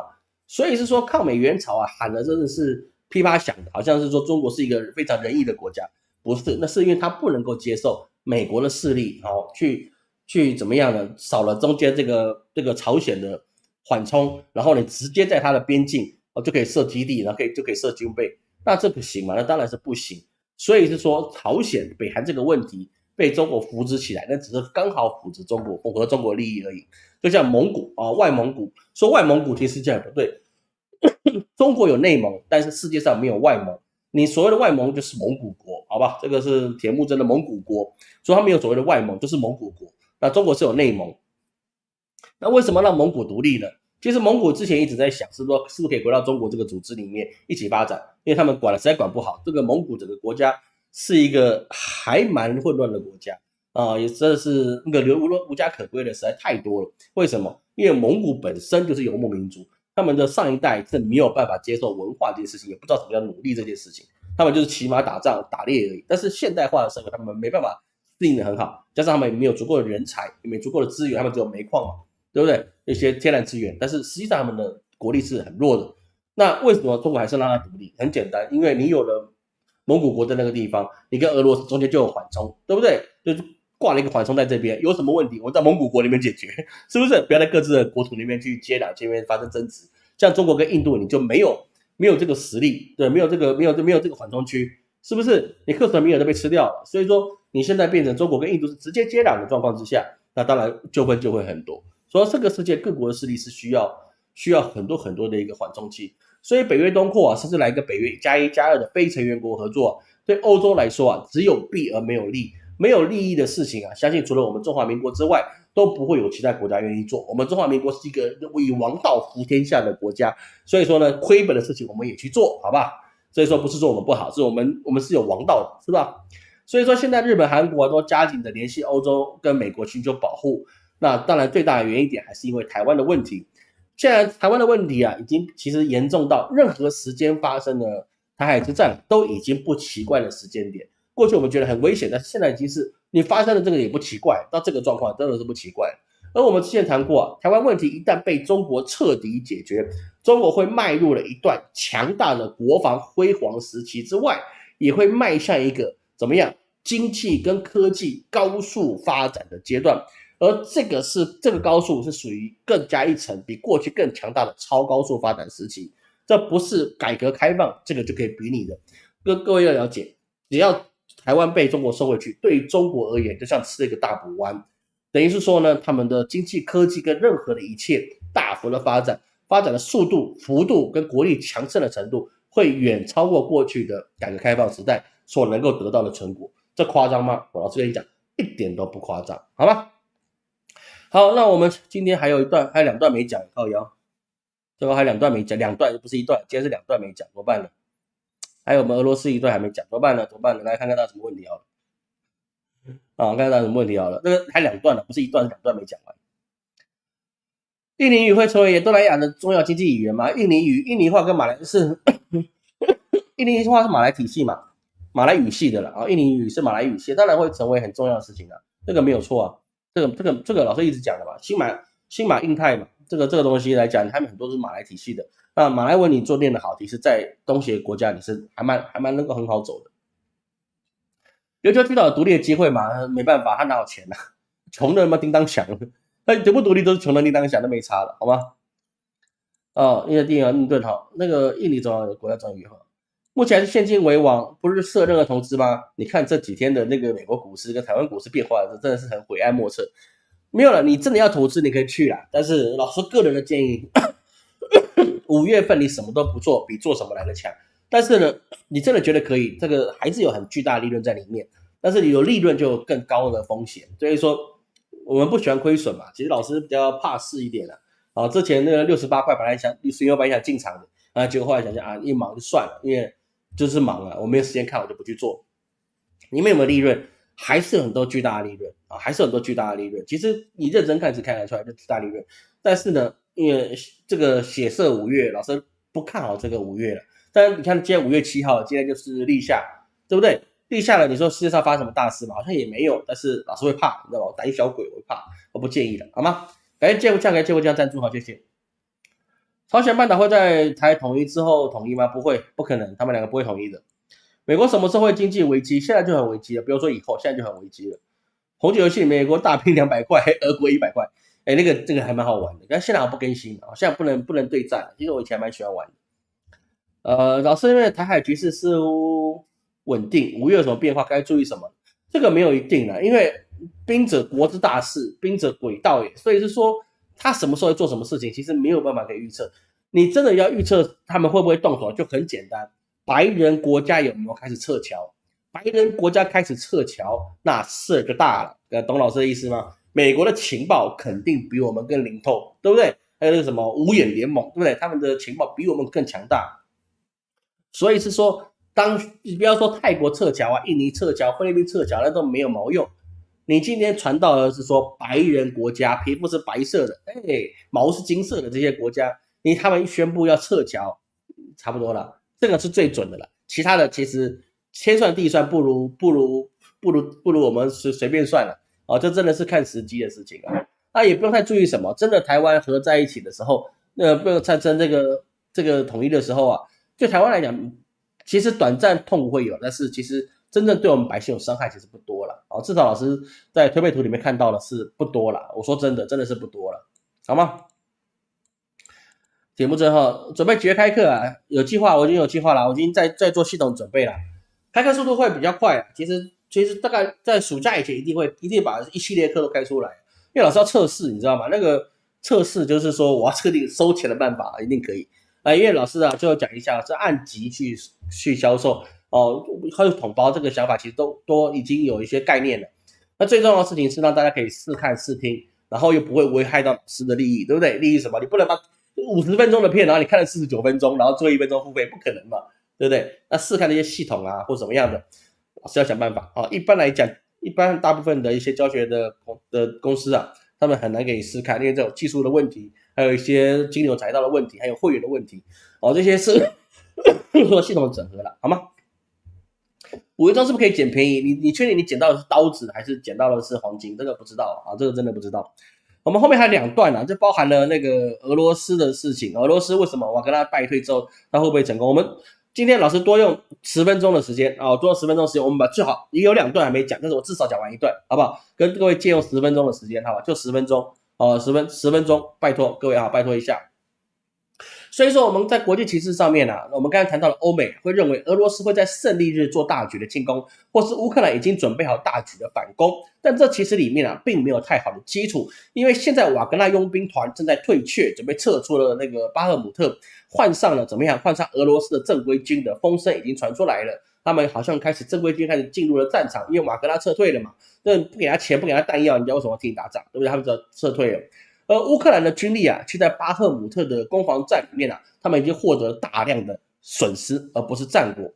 所以是说抗美援朝啊，喊的真的是噼啪响的，好像是说中国是一个非常仁义的国家，不是？那是因为他不能够接受美国的势力，哦，去去怎么样呢？少了中间这个这个朝鲜的缓冲，然后你直接在它的边境哦就可以设基地，然后可以就可以设军备，那这不行吗？那当然是不行。所以是说朝鲜、北韩这个问题被中国扶植起来，那只是刚好扶植中国，符合中国利益而已。就像蒙古啊，外蒙古说外蒙古其实这样不对，(coughs) 中国有内蒙，但是世界上没有外蒙。你所谓的外蒙就是蒙古国，好吧？这个是铁木真的蒙古国，所以他没有所谓的外蒙，就是蒙古国。那中国是有内蒙。那为什么让蒙古独立呢？其实蒙古之前一直在想，是说是不是可以回到中国这个组织里面一起发展，因为他们管了实在管不好。这个蒙古整个国家是一个还蛮混乱的国家啊，也真的是那个流无无家可归的实在太多了。为什么？因为蒙古本身就是游牧民族，他们的上一代是没有办法接受文化这件事情，也不知道什么叫努力这件事情，他们就是骑马打仗打猎而已。但是现代化的社会，他们没办法适应的很好，加上他们也没有足够的人才，也没足够的资源，他们只有煤矿嘛。对不对？一些天然资源，但是实际上他们的国力是很弱的。那为什么中国还是让它独立？很简单，因为你有了蒙古国的那个地方，你跟俄罗斯中间就有缓冲，对不对？就是挂了一个缓冲在这边，有什么问题，我在蒙古国里面解决，(laughs) 是不是？不要在各自的国土里面去接壤，这边发生争执。像中国跟印度，你就没有没有这个实力，对，没有这个没有这没有这个缓冲区，是不是？你克什米尔都被吃掉了，所以说你现在变成中国跟印度是直接接壤的状况之下，那当然纠纷就会很多。说这个世界各国的势力是需要需要很多很多的一个缓冲期，所以北约东扩啊，甚至来一个北约加一加二的非成员国合作，对欧洲来说啊，只有弊而没有利，没有利益的事情啊，相信除了我们中华民国之外，都不会有其他国家愿意做。我们中华民国是一个以王道服天下的国家，所以说呢，亏本的事情我们也去做，好吧？所以说不是说我们不好，是我们我们是有王道的，是吧？所以说现在日本、韩国都加紧的联系欧洲跟美国寻求保护。那当然，最大的原因点还是因为台湾的问题。现在台湾的问题啊，已经其实严重到任何时间发生的台海之战都已经不奇怪的时间点。过去我们觉得很危险，但是现在已经是你发生的这个也不奇怪，到这个状况真的是不奇怪。而我们之前谈过，台湾问题一旦被中国彻底解决，中国会迈入了一段强大的国防辉煌时期之外，也会迈向一个怎么样经济跟科技高速发展的阶段。而这个是这个高速是属于更加一层，比过去更强大的超高速发展时期，这不是改革开放这个就可以比拟的。各各位要了解，只要台湾被中国收回去，对于中国而言就像吃了一个大补丸，等于是说呢，他们的经济、科技跟任何的一切大幅的发展，发展的速度、幅度跟国力强盛的程度，会远超过过去的改革开放时代所能够得到的成果。这夸张吗？我老实跟你讲，一点都不夸张，好吧？好，那我们今天还有一段，还有两段没讲，靠腰，最后还有两段没讲，两段不是一段，今天是两段没讲，怎么办呢？还有我们俄罗斯一段还没讲，怎么办呢？怎么办呢？来看看他什么问题好了。啊，看看他什么问题好了，那个还两段呢，不是一段，是两段没讲完。印尼语会成为东南亚的重要经济语言吗？印尼语、印尼话跟马来是，(coughs) 印尼话是马来体系嘛，马来语系的了啊，印尼语是马来语系，当然会成为很重要的事情的，这个没有错啊。这个这个这个老师一直讲的嘛，新马新马印泰嘛，这个这个东西来讲，他们很多是马来体系的。那马来文你做练的好，其实在东协国家你是还蛮还蛮能够很好走的。琉球群岛独立的机会嘛，没办法，他哪有钱呢？穷人嘛叮当响，那独不独立都是穷人叮当响，都没差了，好吗？哦，因为第一个印度哈，那个印尼总要国家总理哈。目前是现金为王，不是设任何投资吗？你看这几天的那个美国股市跟台湾股市变化，真的是很晦暗莫测。没有了，你真的要投资，你可以去啦。但是老师个人的建议，五月份你什么都不做，比做什么来的强。但是呢，你真的觉得可以，这个还是有很巨大利润在里面。但是你有利润就更高的风险，所以说我们不喜欢亏损嘛。其实老师比较怕事一点的。啊，之前那个六十八块本来想，十元本来想进场的，啊，结果后来想想啊，一忙就算了，因为。就是忙啊，我没有时间看，我就不去做。你们有没有利润？还是很多巨大的利润啊，还是很多巨大的利润。其实你认真看是看得出来，就巨大利润。但是呢，因为这个血色五月，老师不看好这个五月了。但你看今天五月七号，今天就是立夏，对不对？立夏了，你说世界上发生什么大事嘛？好像也没有。但是老师会怕，你知道吗？胆小鬼，我会怕，我不建议的，好吗？感谢借物价，感谢借物价赞助，好，谢谢。朝鲜半岛会在台统一之后统一吗？不会，不可能，他们两个不会统一的。美国什么时候会经济危机？现在就很危机了，不要说以后，现在就很危机了。红酒游戏，美国大拼两百块，俄国一百块。哎，那个这个还蛮好玩的。但现在好像不更新了，现在不能不能对战。其实我以前蛮喜欢玩的。呃，老师因为台海局势似乎稳定，五月有什么变化？该注意什么？这个没有一定的，因为兵者国之大事，兵者诡道也。所以是说他什么时候会做什么事情，其实没有办法可以预测。你真的要预测他们会不会动手，就很简单。白人国家有没有开始撤侨？白人国家开始撤侨，那事儿就大了。呃，懂老师的意思吗？美国的情报肯定比我们更灵透，对不对？还有那个什么五眼联盟，对不对？他们的情报比我们更强大。所以是说，当你不要说泰国撤侨啊、印尼撤侨、菲律宾撤侨，那都没有毛用。你今天传到的是说白人国家，皮肤是白色的，哎，毛是金色的这些国家。因为他们宣布要撤侨，差不多了，这个是最准的了。其他的其实千算地算不如不如不如不如我们随随便算了哦，这真的是看时机的事情啊。那也不用太注意什么，真的台湾合在一起的时候，那不用产生这个这个统一的时候啊，对台湾来讲，其实短暂痛苦会有，但是其实真正对我们百姓有伤害其实不多了啊。至少老师在推背图里面看到的是不多了。我说真的，真的是不多了，好吗？节目之后准备几月开课啊？有计划，我已经有计划了，我已经在在做系统准备了。开课速度会比较快，其实其实大概在暑假以前一定会一定把一系列课都开出来，因为老师要测试，你知道吗？那个测试就是说我要测定收钱的办法，一定可以啊。因为老师啊，最后讲一下是按级去去销售哦，还有统包这个想法，其实都都已经有一些概念了。那最重要的事情是让大家可以试看试听，然后又不会危害到老师的利益，对不对？利益什么？你不能把五十分钟的片，然后你看了四十九分钟，然后做一分钟付费，不可能嘛，对不对？那试看那些系统啊，或怎么样的，是要想办法啊。一般来讲，一般大部分的一些教学的的公司啊，他们很难给你试看，因为这种技术的问题，还有一些金牛财道的问题，还有会员的问题，哦，这些是 (laughs) 做系统的整合了，好吗？五分钟是不是可以捡便宜？你你确定你捡到的是刀子，还是捡到的是黄金？这个不知道啊，这个真的不知道。我们后面还有两段呢，这包含了那个俄罗斯的事情。俄罗斯为什么我跟他败退之后，他会不会成功？我们今天老师多用十分钟的时间啊，多用十分钟时间，我们把最好也有两段还没讲，但是我至少讲完一段，好不好？跟各位借用十分钟的时间，好吧？就十分钟哦，十分十分钟，拜托各位啊，拜托一下。所以说我们在国际局势上面呢，我们刚才谈到了欧美会认为俄罗斯会在胜利日做大局的进攻，或是乌克兰已经准备好大局的反攻，但这其实里面啊并没有太好的基础，因为现在瓦格纳佣兵团正在退却，准备撤出了那个巴赫姆特，换上了怎么样？换上俄罗斯的正规军的风声已经传出来了，他们好像开始正规军开始进入了战场，因为瓦格纳撤退了嘛，那不给他钱不给他弹药，人家为什么替你打仗？对不对？他们就撤退了。而乌克兰的军力啊，却在巴赫姆特的攻防战里面啊，他们已经获得大量的损失，而不是战果。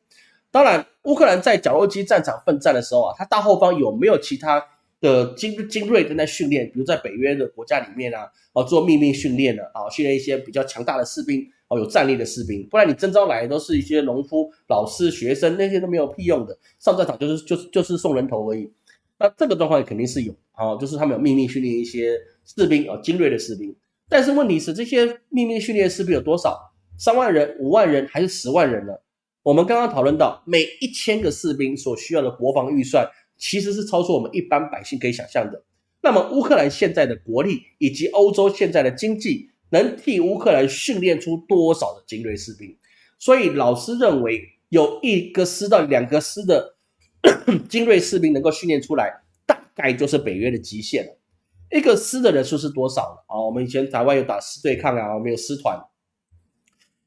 当然，乌克兰在绞肉机战场奋战的时候啊，他大后方有没有其他的精精锐正在训练？比如在北约的国家里面啊，哦做秘密训练的啊，训练一些比较强大的士兵哦，有战力的士兵。不然你征召来都是一些农夫、老师、学生，那些都没有屁用的，上战场就是就是就是送人头而已。那这个状况肯定是有啊，就是他们有秘密训练一些。士兵啊，精锐的士兵，但是问题是，这些秘密训练士兵有多少？三万人、五万人还是十万人呢？我们刚刚讨论到，每一千个士兵所需要的国防预算，其实是超出我们一般百姓可以想象的。那么，乌克兰现在的国力以及欧洲现在的经济，能替乌克兰训练出多少的精锐士兵？所以，老师认为，有一个师到两个师的 (coughs) 精锐士兵能够训练出来，大概就是北约的极限了。一个师的人数是多少呢？啊，我们以前台湾有打师对抗啊，我们有师团。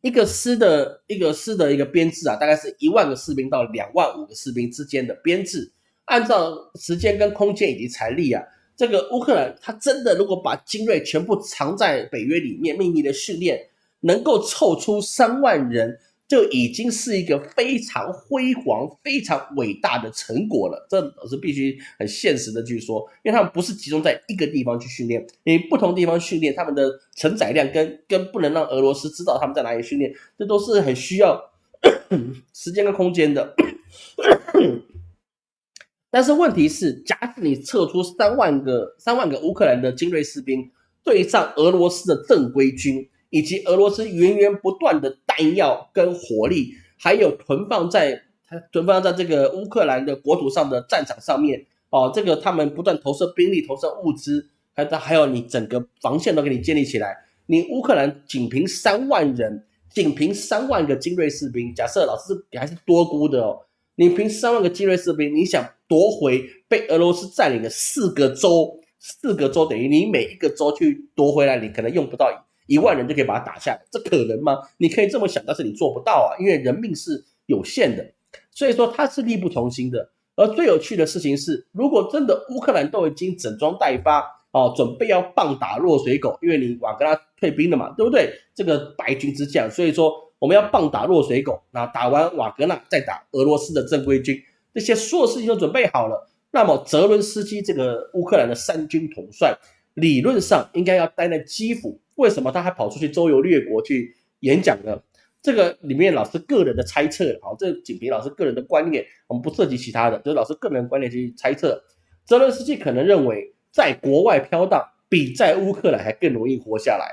一个师的一个师的一个编制啊，大概是一万个士兵到两万五个士兵之间的编制。按照时间跟空间以及财力啊，这个乌克兰他真的如果把精锐全部藏在北约里面秘密的训练，能够凑出三万人。就已经是一个非常辉煌、非常伟大的成果了。这是必须很现实的去说，因为他们不是集中在一个地方去训练，你不同地方训练，他们的承载量跟跟不能让俄罗斯知道他们在哪里训练，这都是很需要时间跟空间的。但是问题是，假使你撤出三万个三万个乌克兰的精锐士兵，对上俄罗斯的正规军。以及俄罗斯源源不断的弹药跟火力，还有囤放在它囤放在这个乌克兰的国土上的战场上面。哦，这个他们不断投射兵力、投射物资，还还有你整个防线都给你建立起来，你乌克兰仅凭三万人，仅凭三万个精锐士兵，假设老师还是多估的哦，你凭三万个精锐士兵，你想夺回被俄罗斯占领的四个州，四个州等于你每一个州去夺回来，你可能用不到一万人就可以把它打下来，这可能吗？你可以这么想，但是你做不到啊，因为人命是有限的，所以说他是力不从心的。而最有趣的事情是，如果真的乌克兰都已经整装待发。哦，准备要棒打落水狗，因为你瓦格纳退兵了嘛，对不对？这个白军之将，所以说我们要棒打落水狗。那打完瓦格纳，再打俄罗斯的正规军，这些所有事情都准备好了。那么泽伦斯基这个乌克兰的三军统帅，理论上应该要待在基辅，为什么他还跑出去周游列国去演讲呢？这个里面老师个人的猜测，好，这仅凭老师个人的观念，我们不涉及其他的，就是老师个人观念去猜测。泽伦斯基可能认为。在国外飘荡比在乌克兰还更容易活下来，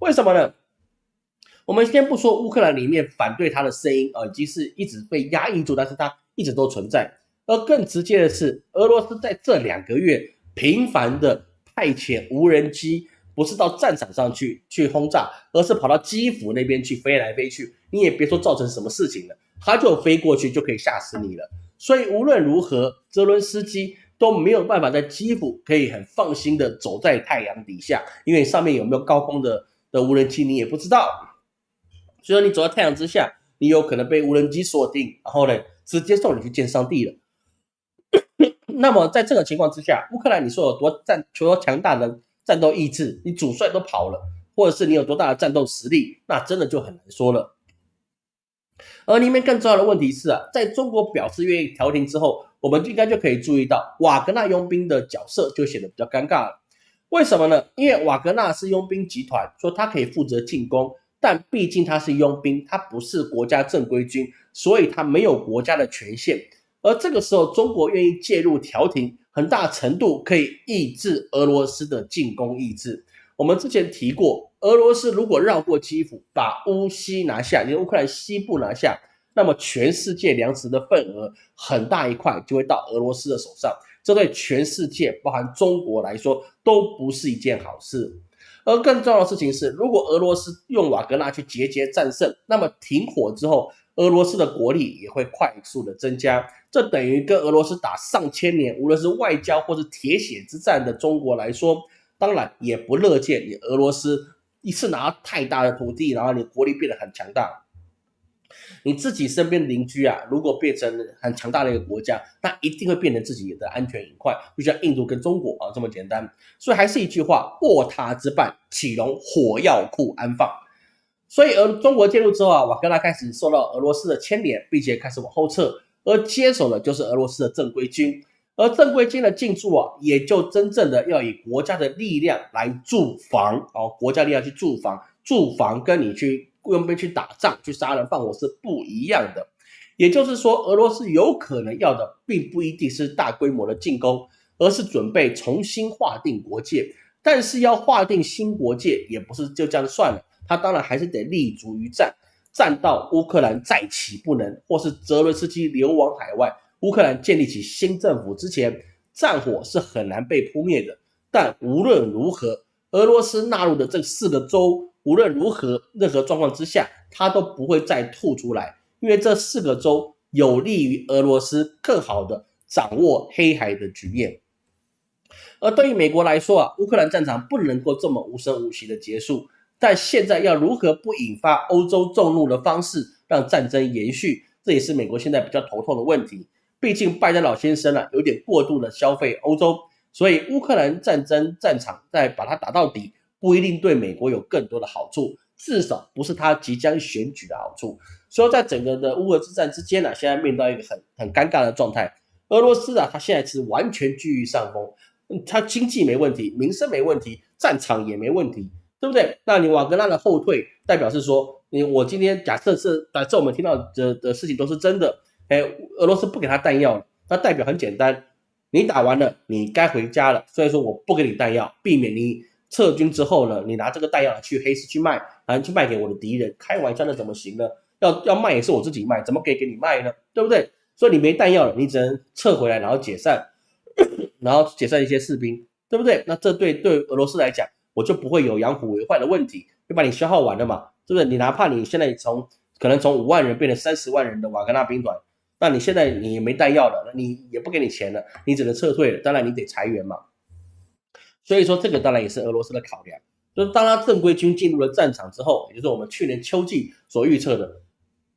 为什么呢？我们先不说乌克兰里面反对他的声音啊，已经是一直被压抑住，但是他一直都存在。而更直接的是，俄罗斯在这两个月频繁的派遣无人机，不是到战场上去去轰炸，而是跑到基辅那边去飞来飞去。你也别说造成什么事情了，他就飞过去就可以吓死你了。所以无论如何，泽伦斯基。都没有办法在基辅可以很放心的走在太阳底下，因为上面有没有高空的的无人机你也不知道。所以你走在太阳之下，你有可能被无人机锁定，然后呢直接送你去见上帝了。那么在这个情况之下，乌克兰你说有多战，多强大的战斗意志，你主帅都跑了，或者是你有多大的战斗实力，那真的就很难说了。而里面更重要的问题是啊，在中国表示愿意调停之后。我们应该就可以注意到瓦格纳佣兵的角色就显得比较尴尬了。为什么呢？因为瓦格纳是佣兵集团，说他可以负责进攻，但毕竟他是佣兵，他不是国家正规军，所以他没有国家的权限。而这个时候，中国愿意介入调停，很大程度可以抑制俄罗斯的进攻意志。我们之前提过，俄罗斯如果绕过基辅，把乌西拿下，连乌克兰西部拿下。那么全世界粮食的份额很大一块就会到俄罗斯的手上，这对全世界，包含中国来说都不是一件好事。而更重要的事情是，如果俄罗斯用瓦格纳去节节战胜，那么停火之后，俄罗斯的国力也会快速的增加。这等于跟俄罗斯打上千年，无论是外交或是铁血之战的中国来说，当然也不乐见你俄罗斯一次拿太大的土地，然后你国力变得很强大。你自己身边邻居啊，如果变成很强大的一个国家，那一定会变成自己的安全隐患，就像印度跟中国啊这么简单。所以还是一句话，卧榻之畔岂容火药库安放？所以俄中国介入之后啊，瓦格纳开始受到俄罗斯的牵连，并且开始往后撤，而接手的就是俄罗斯的正规军。而正规军的进驻啊，也就真正的要以国家的力量来驻防哦，国家力量去驻防，驻防跟你去。雇佣兵去打仗、去杀人放火是不一样的，也就是说，俄罗斯有可能要的并不一定是大规模的进攻，而是准备重新划定国界。但是要划定新国界，也不是就这样算了，他当然还是得立足于战，战到乌克兰再起不能，或是泽伦斯基流亡海外，乌克兰建立起新政府之前，战火是很难被扑灭的。但无论如何，俄罗斯纳入的这四个州。无论如何，任何状况之下，他都不会再吐出来，因为这四个州有利于俄罗斯更好的掌握黑海的局面。而对于美国来说啊，乌克兰战场不能够这么无声无息的结束，但现在要如何不引发欧洲众怒的方式让战争延续，这也是美国现在比较头痛的问题。毕竟拜登老先生啊，有点过度的消费欧洲，所以乌克兰战争战场再把它打到底。不一定对美国有更多的好处，至少不是他即将选举的好处。所以，在整个的乌俄之战之间呢，现在面到一个很很尴尬的状态。俄罗斯啊，他现在是完全居于上风，他经济没问题，民生没问题，战场也没问题，对不对？那你瓦格纳的后退，代表是说，你我今天假设是假设我们听到的的事情都是真的，哎，俄罗斯不给他弹药了，那代表很简单，你打完了，你该回家了。所以说，我不给你弹药，避免你。撤军之后呢，你拿这个弹药去黑市去卖，然后去卖给我的敌人，开玩笑，那怎么行呢？要要卖也是我自己卖，怎么可以给你卖呢？对不对？所以你没弹药了，你只能撤回来，然后解散，(coughs) 然后解散一些士兵，对不对？那这对对俄罗斯来讲，我就不会有养虎为患的问题，就把你消耗完了嘛，是不是？你哪怕你现在从可能从五万人变成三十万人的瓦格纳兵团，那你现在你没弹药了，那你也不给你钱了，你只能撤退了，当然你得裁员嘛。所以说这个当然也是俄罗斯的考量，就是当他正规军进入了战场之后，也就是我们去年秋季所预测的，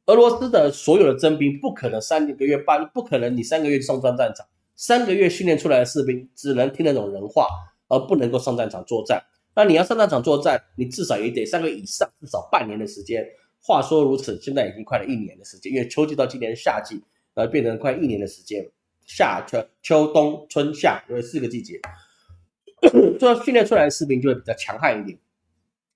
俄罗斯的所有的征兵不可能三个月半，不可能你三个月上战战场，三个月训练出来的士兵只能听得懂人话，而不能够上战场作战。那你要上战场作战，你至少也得三个月以上，至少半年的时间。话说如此，现在已经快了一年的时间，因为秋季到今年夏季，呃，变成快一年的时间，夏秋秋冬春夏，有四个季节。做训练出来的士兵就会比较强悍一点，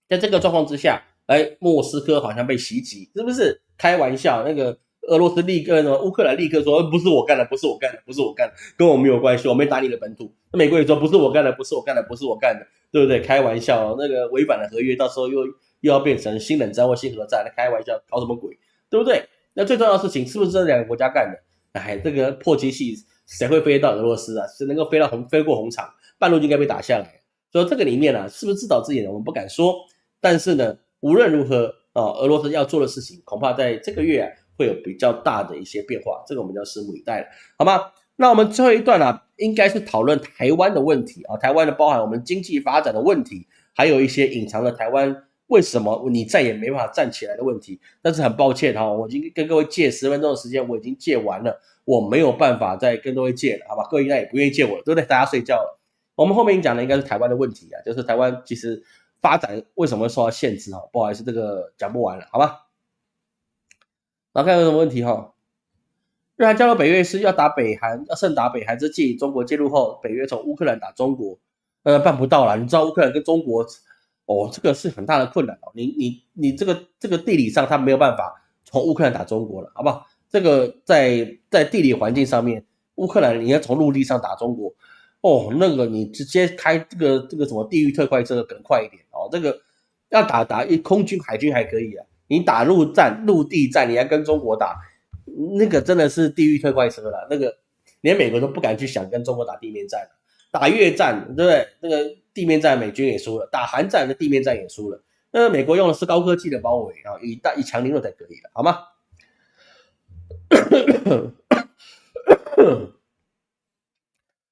在这个状况之下，哎，莫斯科好像被袭击，是不是？开玩笑，那个俄罗斯立刻呢，乌克兰立刻说不是我干的，不是我干的，不是我干的，跟我没有关系，我没打你的本土。那美国也说不是我干的，不是我干的，不是我干的，对不对？开玩笑，那个违反了合约，到时候又又要变成新冷战或新核战，那开玩笑，搞什么鬼？对不对？那最重要的事情是不是这两个国家干的？哎，这个破机器谁会飞到俄罗斯啊？谁能够飞到红飞过红场？半路就应该被打下来，所以这个里面呢，是不是自导自演的，我们不敢说。但是呢，无论如何啊，俄罗斯要做的事情，恐怕在这个月会有比较大的一些变化，这个我们就要拭目以待了，好吗？那我们最后一段呢，应该是讨论台湾的问题啊，台湾的包含我们经济发展的问题，还有一些隐藏的台湾为什么你再也没办法站起来的问题。但是很抱歉哈，我已经跟各位借十分钟的时间，我已经借完了，我没有办法再跟各位借了，好吧？各位应该也不愿意借我了，对不对？大家睡觉了。我们后面讲的应该是台湾的问题啊，就是台湾其实发展为什么受到限制哈？不好意思，这个讲不完了，好吧？那看有什么问题哈？日韩加入北约是要打北韩，要胜打北韩之际，中国介入后，北约从乌克兰打中国，呃，办不到了。你知道乌克兰跟中国，哦，这个是很大的困难哦。你你你这个这个地理上他没有办法从乌克兰打中国了，好不好？这个在在地理环境上面，乌克兰你要从陆地上打中国。哦，那个你直接开这个这个什么地狱特快车更快一点哦。这个要打打一空军海军还可以啊，你打陆战陆地战，你要跟中国打，那个真的是地狱特快车了。那个连美国都不敢去想跟中国打地面战，打越战对不对？那个地面战美军也输了，打韩战的地面战也输了。那美国用的是高科技的包围啊，以大以强凌弱才可以了，好吗？(coughs)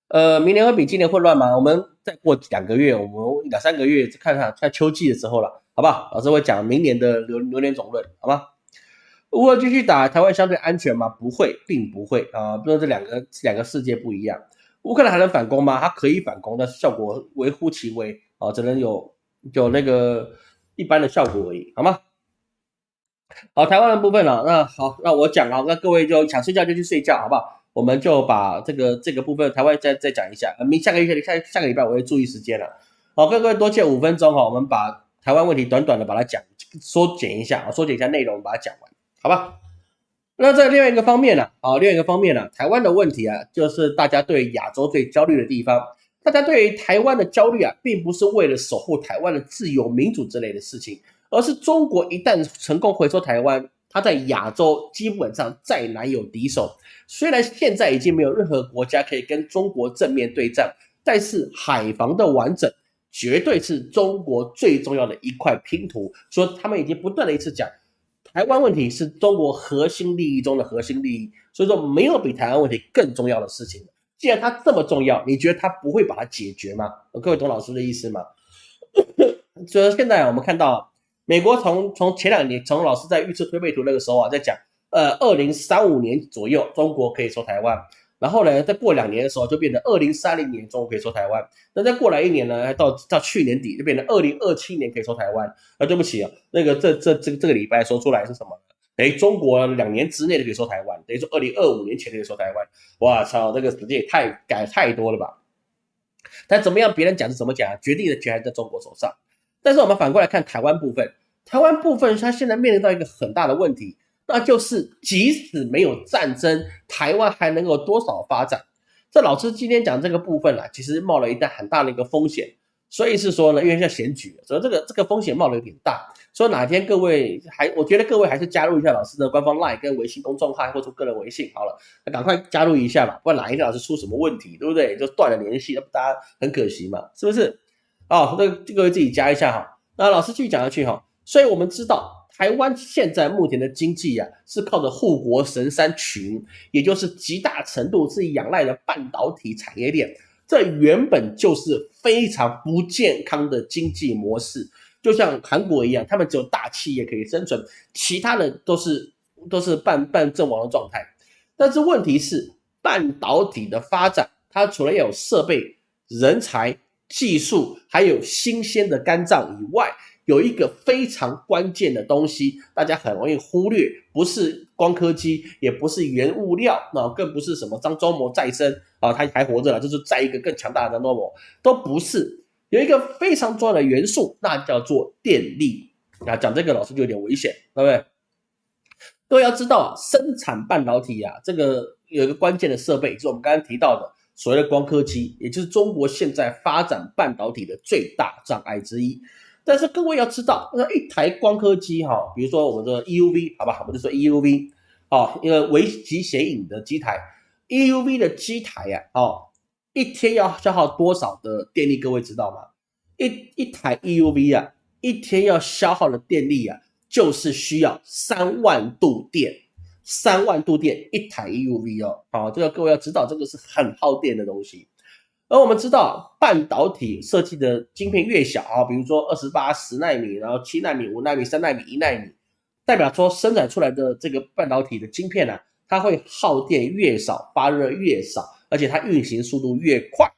呃，明年会比今年混乱吗？我们再过两个月，我们两三个月看看看秋季的时候了，好不好？老师会讲明年的流流年总论，好吗？乌俄继续打，台湾相对安全吗？不会，并不会啊。不说这两个两个世界不一样。乌克兰还能反攻吗？它可以反攻，但是效果微乎其微啊，只能有有那个一般的效果而已，好吗？好，台湾的部分了，那好，那我讲啊，那各位就想睡觉就去睡觉，好不好？我们就把这个这个部分台湾再再讲一下，明下个月下下个礼拜我会注意时间了。好，各位多借五分钟哈，我们把台湾问题短短的把它讲缩减一下啊，缩减一下内容把它讲完，好吧？那在另外一个方面呢，啊，另外一个方面呢，台湾的问题啊，就是大家对亚洲最焦虑的地方。大家对于台湾的焦虑啊，并不是为了守护台湾的自由民主之类的事情，而是中国一旦成功回收台湾。它在亚洲基本上再难有敌手。虽然现在已经没有任何国家可以跟中国正面对战，但是海防的完整绝对是中国最重要的一块拼图。所以他们已经不断的一次讲，台湾问题是中国核心利益中的核心利益。所以说没有比台湾问题更重要的事情。既然它这么重要，你觉得它不会把它解决吗？各位懂老师的意思吗？(coughs) 所以现在我们看到。美国从从前两年，从老师在预测推背图那个时候啊，在讲，呃，二零三五年左右中国可以收台湾，然后呢，再过两年的时候就变成二零三零年中国可以收台湾，那再过来一年呢，到到去年底就变成二零二七年可以收台湾。啊，对不起啊，那个这这这这个礼拜说出来是什么？哎，中国两年之内就可以收台湾，等于说二零二五年前就可以收台湾。哇操，这个时间也太改太多了吧？但怎么样，别人讲是怎么讲，决定的权还在中国手上。但是我们反过来看台湾部分，台湾部分它现在面临到一个很大的问题，那就是即使没有战争，台湾还能够多少发展？这老师今天讲这个部分啊，其实冒了一旦很大的一个风险，所以是说呢，因为现在选举，所以这个这个风险冒的有点大。所以哪天各位还，我觉得各位还是加入一下老师的官方 LINE 跟微信公众号或者个人微信好了，赶快加入一下吧，不然哪一天老师出什么问题，对不对？就断了联系，那不大家很可惜嘛，是不是？哦，那各位自己加一下哈。那老师继续讲下去哈。所以我们知道，台湾现在目前的经济啊，是靠着护国神山群，也就是极大程度是仰赖的半导体产业链。这原本就是非常不健康的经济模式。就像韩国一样，他们只有大企业可以生存，其他的都是都是半半阵亡的状态。但是问题是，半导体的发展，它除了要有设备、人才、技术，还有新鲜的肝脏以外，有一个非常关键的东西，大家很容易忽略，不是光刻机，也不是原物料，那更不是什么张忠谋再生啊，他还活着了，就是再一个更强大的张忠谋，都不是。有一个非常重要的元素，那叫做电力啊。讲这个老师就有点危险，对不对？各位要知道，生产半导体啊，这个有一个关键的设备，就是我们刚刚提到的所谓的光刻机，也就是中国现在发展半导体的最大障碍之一。但是各位要知道，那一台光刻机哈，比如说我们的 EUV，好吧，我们就说 EUV 啊，一个微极显影的机台，EUV 的机台呀，哦。一天要消耗多少的电力？各位知道吗？一一台 EUV 啊，一天要消耗的电力啊，就是需要三万度电，三万度电一台 EUV 哦。好，这个各位要知道，这个是很耗电的东西。而我们知道，半导体设计的晶片越小啊，比如说二十八、十纳米，然后七纳米、五纳米、三纳米、一纳米，代表说生产出来的这个半导体的晶片呢，它会耗电越少，发热越少。而且它运行速度越快，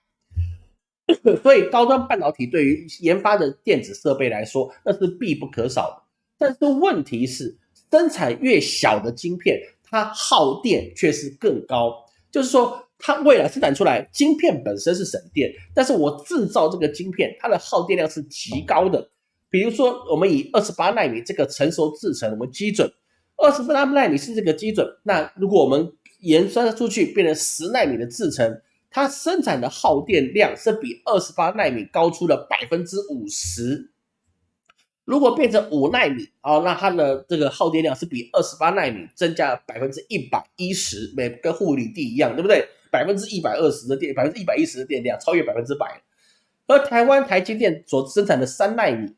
(coughs) 所以高端半导体对于研发的电子设备来说，那是必不可少的。但是问题是，生产越小的晶片，它耗电却是更高。就是说，它未来生产出来晶片本身是省电，但是我制造这个晶片，它的耗电量是极高的。比如说，我们以二十八纳米这个成熟制程为基准，二十八纳米是这个基准。那如果我们延伸出去变成十纳米的制程，它生产的耗电量是比二十八纳米高出了百分之五十。如果变成五纳米啊，那它的这个耗电量是比二十八纳米增加百分之一百一十，每跟护理地一样，对不对？百分之一百二十的电，百分之一百一十的电量超越百分之百。而台湾台积电所生产的三纳米，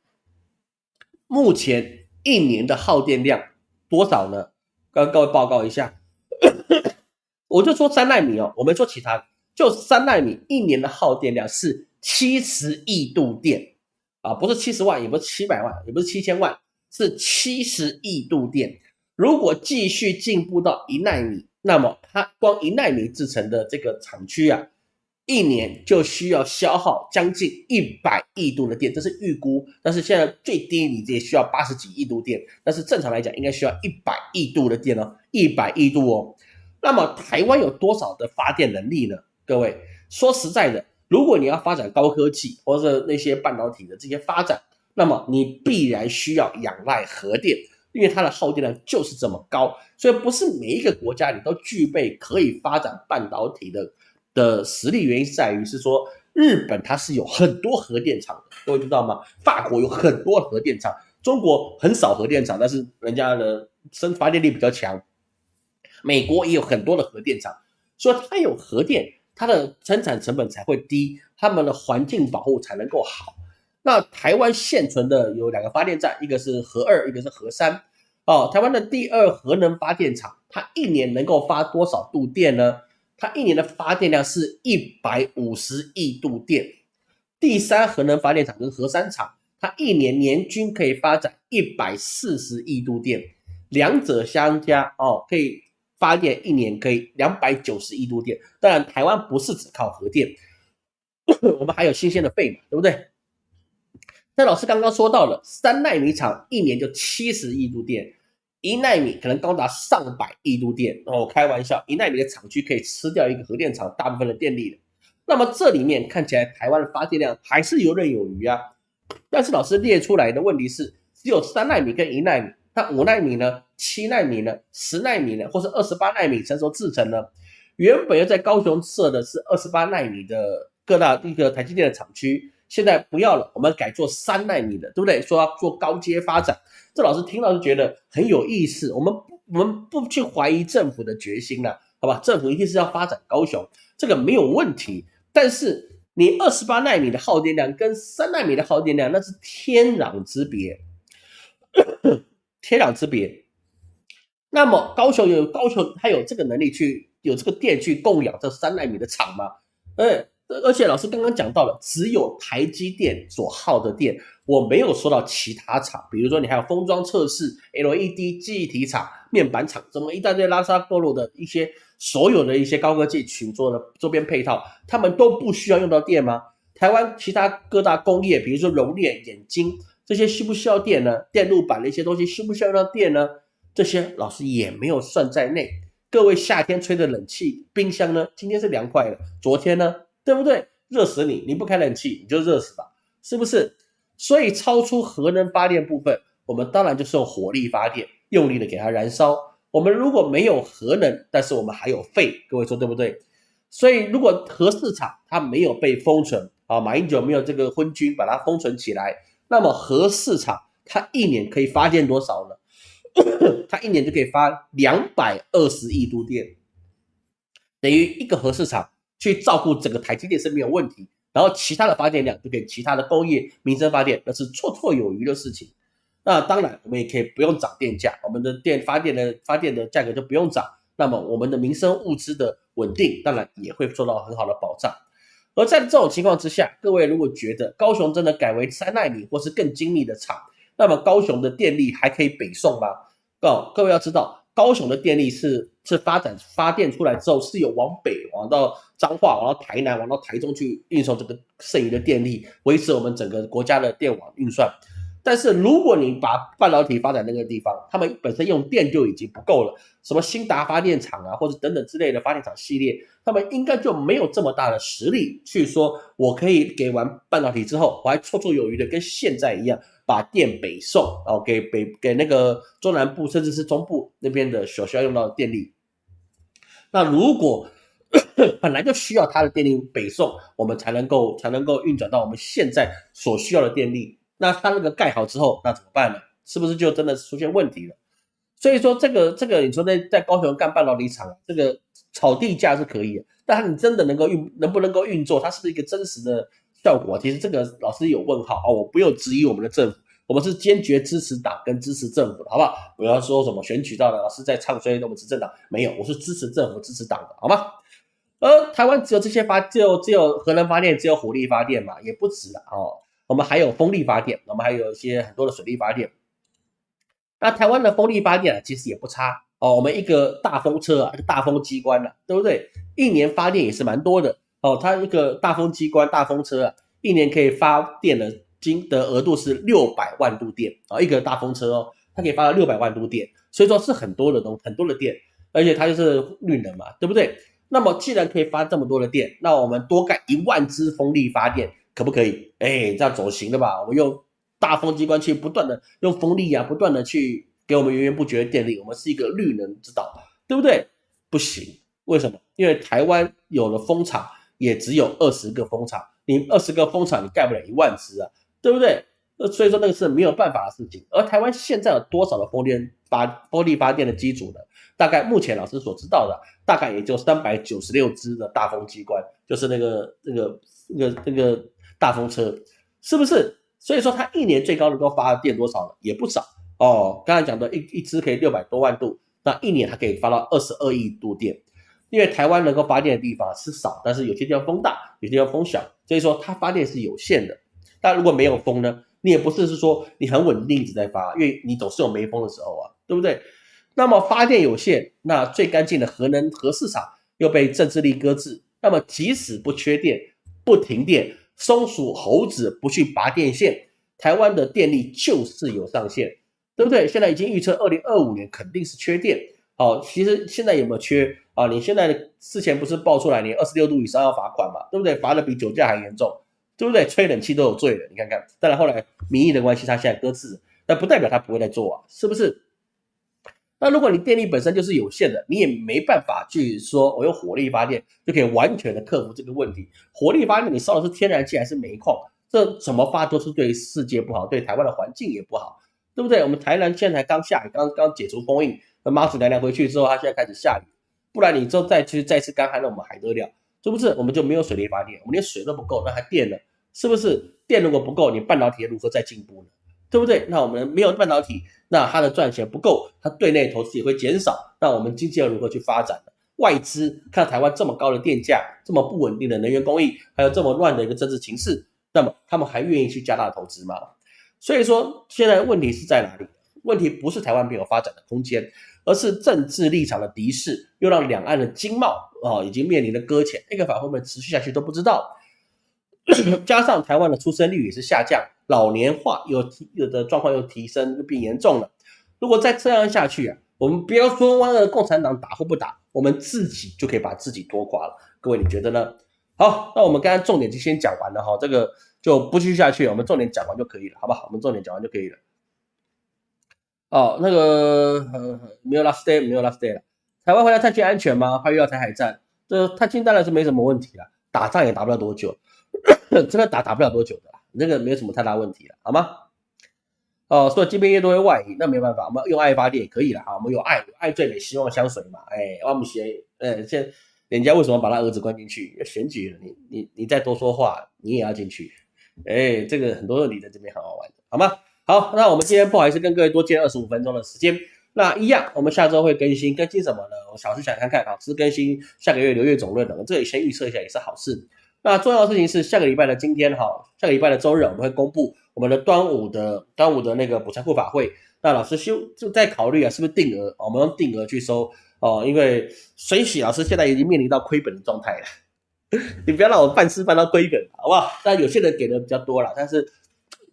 目前一年的耗电量多少呢？跟各位报告一下。(coughs) 我就说三纳米哦，我没说其他，就三纳米一年的耗电量是七十亿度电啊，不是七十万，也不是七百万，也不是七千万，是七十亿度电。如果继续进步到一纳米，那么它光一纳米制成的这个厂区啊，一年就需要消耗将近一百亿度的电，这是预估。但是现在最低你也需要八十几亿度电，但是正常来讲应该需要一百亿度的电哦，一百亿度哦。那么台湾有多少的发电能力呢？各位说实在的，如果你要发展高科技或者那些半导体的这些发展，那么你必然需要仰赖核电，因为它的耗电量就是这么高。所以不是每一个国家你都具备可以发展半导体的的实力。原因在于是说，日本它是有很多核电厂的，各位知道吗？法国有很多核电厂，中国很少核电厂，但是人家的生发电力比较强。美国也有很多的核电厂，所以它有核电，它的生产成本才会低，他们的环境保护才能够好。那台湾现存的有两个发电站，一个是核二，一个是核三。哦，台湾的第二核能发电厂，它一年能够发多少度电呢？它一年的发电量是一百五十亿度电。第三核能发电厂跟核三厂，它一年年均可以发展一百四十亿度电，两者相加哦，可以。发电一年可以两百九十亿度电，当然台湾不是只靠核电，(coughs) 我们还有新鲜的废嘛，对不对？那老师刚刚说到了三纳米厂一年就七十亿度电，一纳米可能高达上百亿度电。哦，开玩笑，一纳米的厂区可以吃掉一个核电厂大部分的电力的。那么这里面看起来台湾的发电量还是游刃有余啊。但是老师列出来的问题是，只有三纳米跟一纳米。那五纳米呢？七纳米呢？十纳米呢？或是二十八纳米成熟制程呢？原本要在高雄设的是二十八纳米的各大一个台积电的厂区，现在不要了，我们改做三纳米的，对不对？说要做高阶发展，这老师听到就觉得很有意思。我们我们不去怀疑政府的决心了，好吧？政府一定是要发展高雄，这个没有问题。但是你二十八纳米的耗电量跟三纳米的耗电量那是天壤之别，(coughs) 天壤之别。那么高雄有高雄，它有这个能力去有这个电去供养这三纳米的厂吗？哎，而且老师刚刚讲到了，只有台积电所耗的电，我没有说到其他厂，比如说你还有封装测试、LED 记忆体厂、面板厂，这么一大堆拉沙波罗的一些所有的一些高科技群做的周边配套，他们都不需要用到电吗？台湾其他各大工业，比如说熔炼、眼睛这些需不需要电呢？电路板的一些东西需不需要用到电呢？这些老师也没有算在内。各位夏天吹的冷气、冰箱呢？今天是凉快了，昨天呢？对不对？热死你！你不开冷气，你就热死吧，是不是？所以超出核能发电部分，我们当然就是用火力发电，用力的给它燃烧。我们如果没有核能，但是我们还有废，各位说对不对？所以如果核市场它没有被封存啊，马英九没有这个昏君把它封存起来，那么核市场它一年可以发电多少呢？(coughs) 它一年就可以发两百二十亿度电，等于一个核市场去照顾整个台积电是没有问题，然后其他的发电量就给其他的工业、民生发电，那是绰绰有余的事情。那当然，我们也可以不用涨电价，我们的电发电的发电的价格就不用涨，那么我们的民生物资的稳定，当然也会受到很好的保障。而在这种情况之下，各位如果觉得高雄真的改为三纳米或是更精密的厂，那么高雄的电力还可以北送吗？哦，各位要知道，高雄的电力是是发展发电出来之后，是有往北往到彰化、往到台南、往到台中去运送这个剩余的电力，维持我们整个国家的电网运算。但是如果你把半导体发展那个地方，他们本身用电就已经不够了，什么新达发电厂啊，或者等等之类的发电厂系列，他们应该就没有这么大的实力去说，我可以给完半导体之后，我还绰绰有余的跟现在一样。把电北送，哦，给北给那个中南部甚至是中部那边的所需要用到的电力。那如果 (coughs) 本来就需要它的电力北送，我们才能够才能够运转到我们现在所需要的电力。那它那个盖好之后，那怎么办呢？是不是就真的出现问题了？所以说这个这个，你说在在高雄干半导体厂，这个炒地价是可以的，但你真的能够运能不能够运作？它是不是一个真实的？效果其实这个老师有问号哦，我不用质疑我们的政府，我们是坚决支持党跟支持政府的，好不好？不要说什么选举到了老师在唱衰那我们执政党，没有，我是支持政府支持党的，好吗？而台湾只有这些发，只有只有核能发电，只有火力发电嘛，也不止了哦。我们还有风力发电，我们还有一些很多的水力发电。那台湾的风力发电啊，其实也不差哦。我们一个大风车啊，大风机关啊，对不对？一年发电也是蛮多的。哦，它一个大风机关、大风车啊，一年可以发电的金的额度是六百万度电啊，一个大风车哦，它可以发到六百万度电，所以说是很多的东很多的电，而且它就是绿能嘛，对不对？那么既然可以发这么多的电，那我们多盖一万只风力发电可不可以？哎，这样总行的吧？我们用大风机关去不断的用风力啊，不断的去给我们源源不绝的电力，我们是一个绿能之岛，对不对？不行，为什么？因为台湾有了风场。也只有二十个风场，你二十个风场，你盖不了一万只啊，对不对？呃，所以说那个是没有办法的事情。而台湾现在有多少的风电发风力发电的机组呢？大概目前老师所知道的，大概也就三百九十六只的大风机关，就是那个那个那个那个大风车，是不是？所以说它一年最高能够发电多少呢？也不少哦。刚才讲的一一只可以六百多万度，那一年它可以发到二十二亿度电。因为台湾能够发电的地方是少，但是有些地方风大，有些地方风小，所以说它发电是有限的。但如果没有风呢，你也不是是说你很稳定一直在发，因为你总是有没风的时候啊，对不对？那么发电有限，那最干净的核能核市场又被政治力搁置，那么即使不缺电、不停电，松鼠猴子不去拔电线，台湾的电力就是有上限，对不对？现在已经预测二零二五年肯定是缺电。好，其实现在有没有缺？啊，你现在之前不是爆出来，你二十六度以上要罚款嘛，对不对？罚的比酒驾还严重，对不对？吹冷气都有罪的，你看看。当然后来民意的关系，他现在搁置，那不代表他不会再做啊，是不是？那如果你电力本身就是有限的，你也没办法去说我用火力发电就可以完全的克服这个问题。火力发电你烧的是天然气还是煤矿，这怎么发都是对世界不好，对台湾的环境也不好，对不对？我们台南现在刚下雨，刚刚解除封印，那妈祖娘娘回去之后，它现在开始下雨，不然你之后再去再次干旱，那我们还得了？是不是？我们就没有水力发电，我们连水都不够，那还电呢？是不是？电如果不够，你半导体如何再进步呢？对不对？那我们没有半导体，那它的赚钱不够，它对内投资也会减少，那我们经济要如何去发展呢？外资看台湾这么高的电价，这么不稳定的能源供应，还有这么乱的一个政治情势，那么他们还愿意去加大投资吗？所以说，现在问题是在哪里？问题不是台湾没有发展的空间，而是政治立场的敌视，又让两岸的经贸啊已经面临了搁浅，那个法会不会持续下去都不知道。(coughs) 加上台湾的出生率也是下降，老年化又有的状况又提升，又变严重了。如果再这样下去啊，我们不要说完了共产党打或不打，我们自己就可以把自己拖垮了。各位你觉得呢？好，那我们刚刚重点就先讲完了哈，这个就不继续下去，我们重点讲完就可以了，好吧？我们重点讲完就可以了。哦，那个呃没有 last day，没有 last day 了。台湾回来探亲安全吗？怕遇到台海战，这探亲当然是没什么问题了，打仗也打不了多久。(coughs) 真的打打不了多久的，那个没有什么太大问题了，好吗？哦，所以这边越多越外移，那没办法，我们用爱发电也可以了啊，我们有爱，爱最美，希望相随嘛。哎，我们写，嗯，现人家为什么把他儿子关进去？要选举了，你你你再多说话，你也要进去。哎，这个很多问题在这边很好玩的，好吗？好，那我们今天不好意思跟各位多借二十五分钟的时间，那一样，我们下周会更新，更新什么呢？我小时想看看啊，是更新下个月流月总论的，这里先预测一下也是好事。那重要的事情是下个礼拜的今天哈，下个礼拜的周日我们会公布我们的端午的端午的那个补财库法会。那老师修就在考虑啊，是不是定额？我们用定额去收哦，因为水洗老师现在已经面临到亏本的状态了。你不要让我办事办到亏本，好不好？但有些人给的比较多了，但是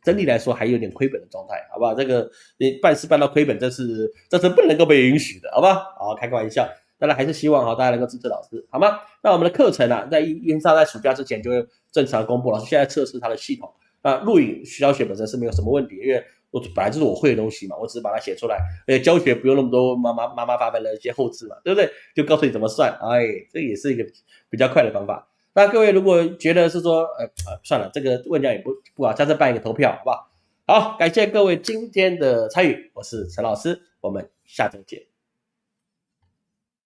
整体来说还有点亏本的状态，好不好？这个你办事办到亏本，这是这是不能够被允许的，好吧？好，开个玩笑。当然还是希望哈，大家能够支持老师，好吗？那我们的课程啊，在烟沙在暑假之前就正常公布。老师现在测试它的系统，那录影教学本身是没有什么问题，因为我本来就是我会的东西嘛，我只是把它写出来，而且教学不用那么多妈妈妈妈麻烦的一些后置嘛，对不对？就告诉你怎么算，哎，这也是一个比较快的方法。那各位如果觉得是说，呃呃，算了，这个问价也不不好，下次办一个投票，好不好？好，感谢各位今天的参与，我是陈老师，我们下周见。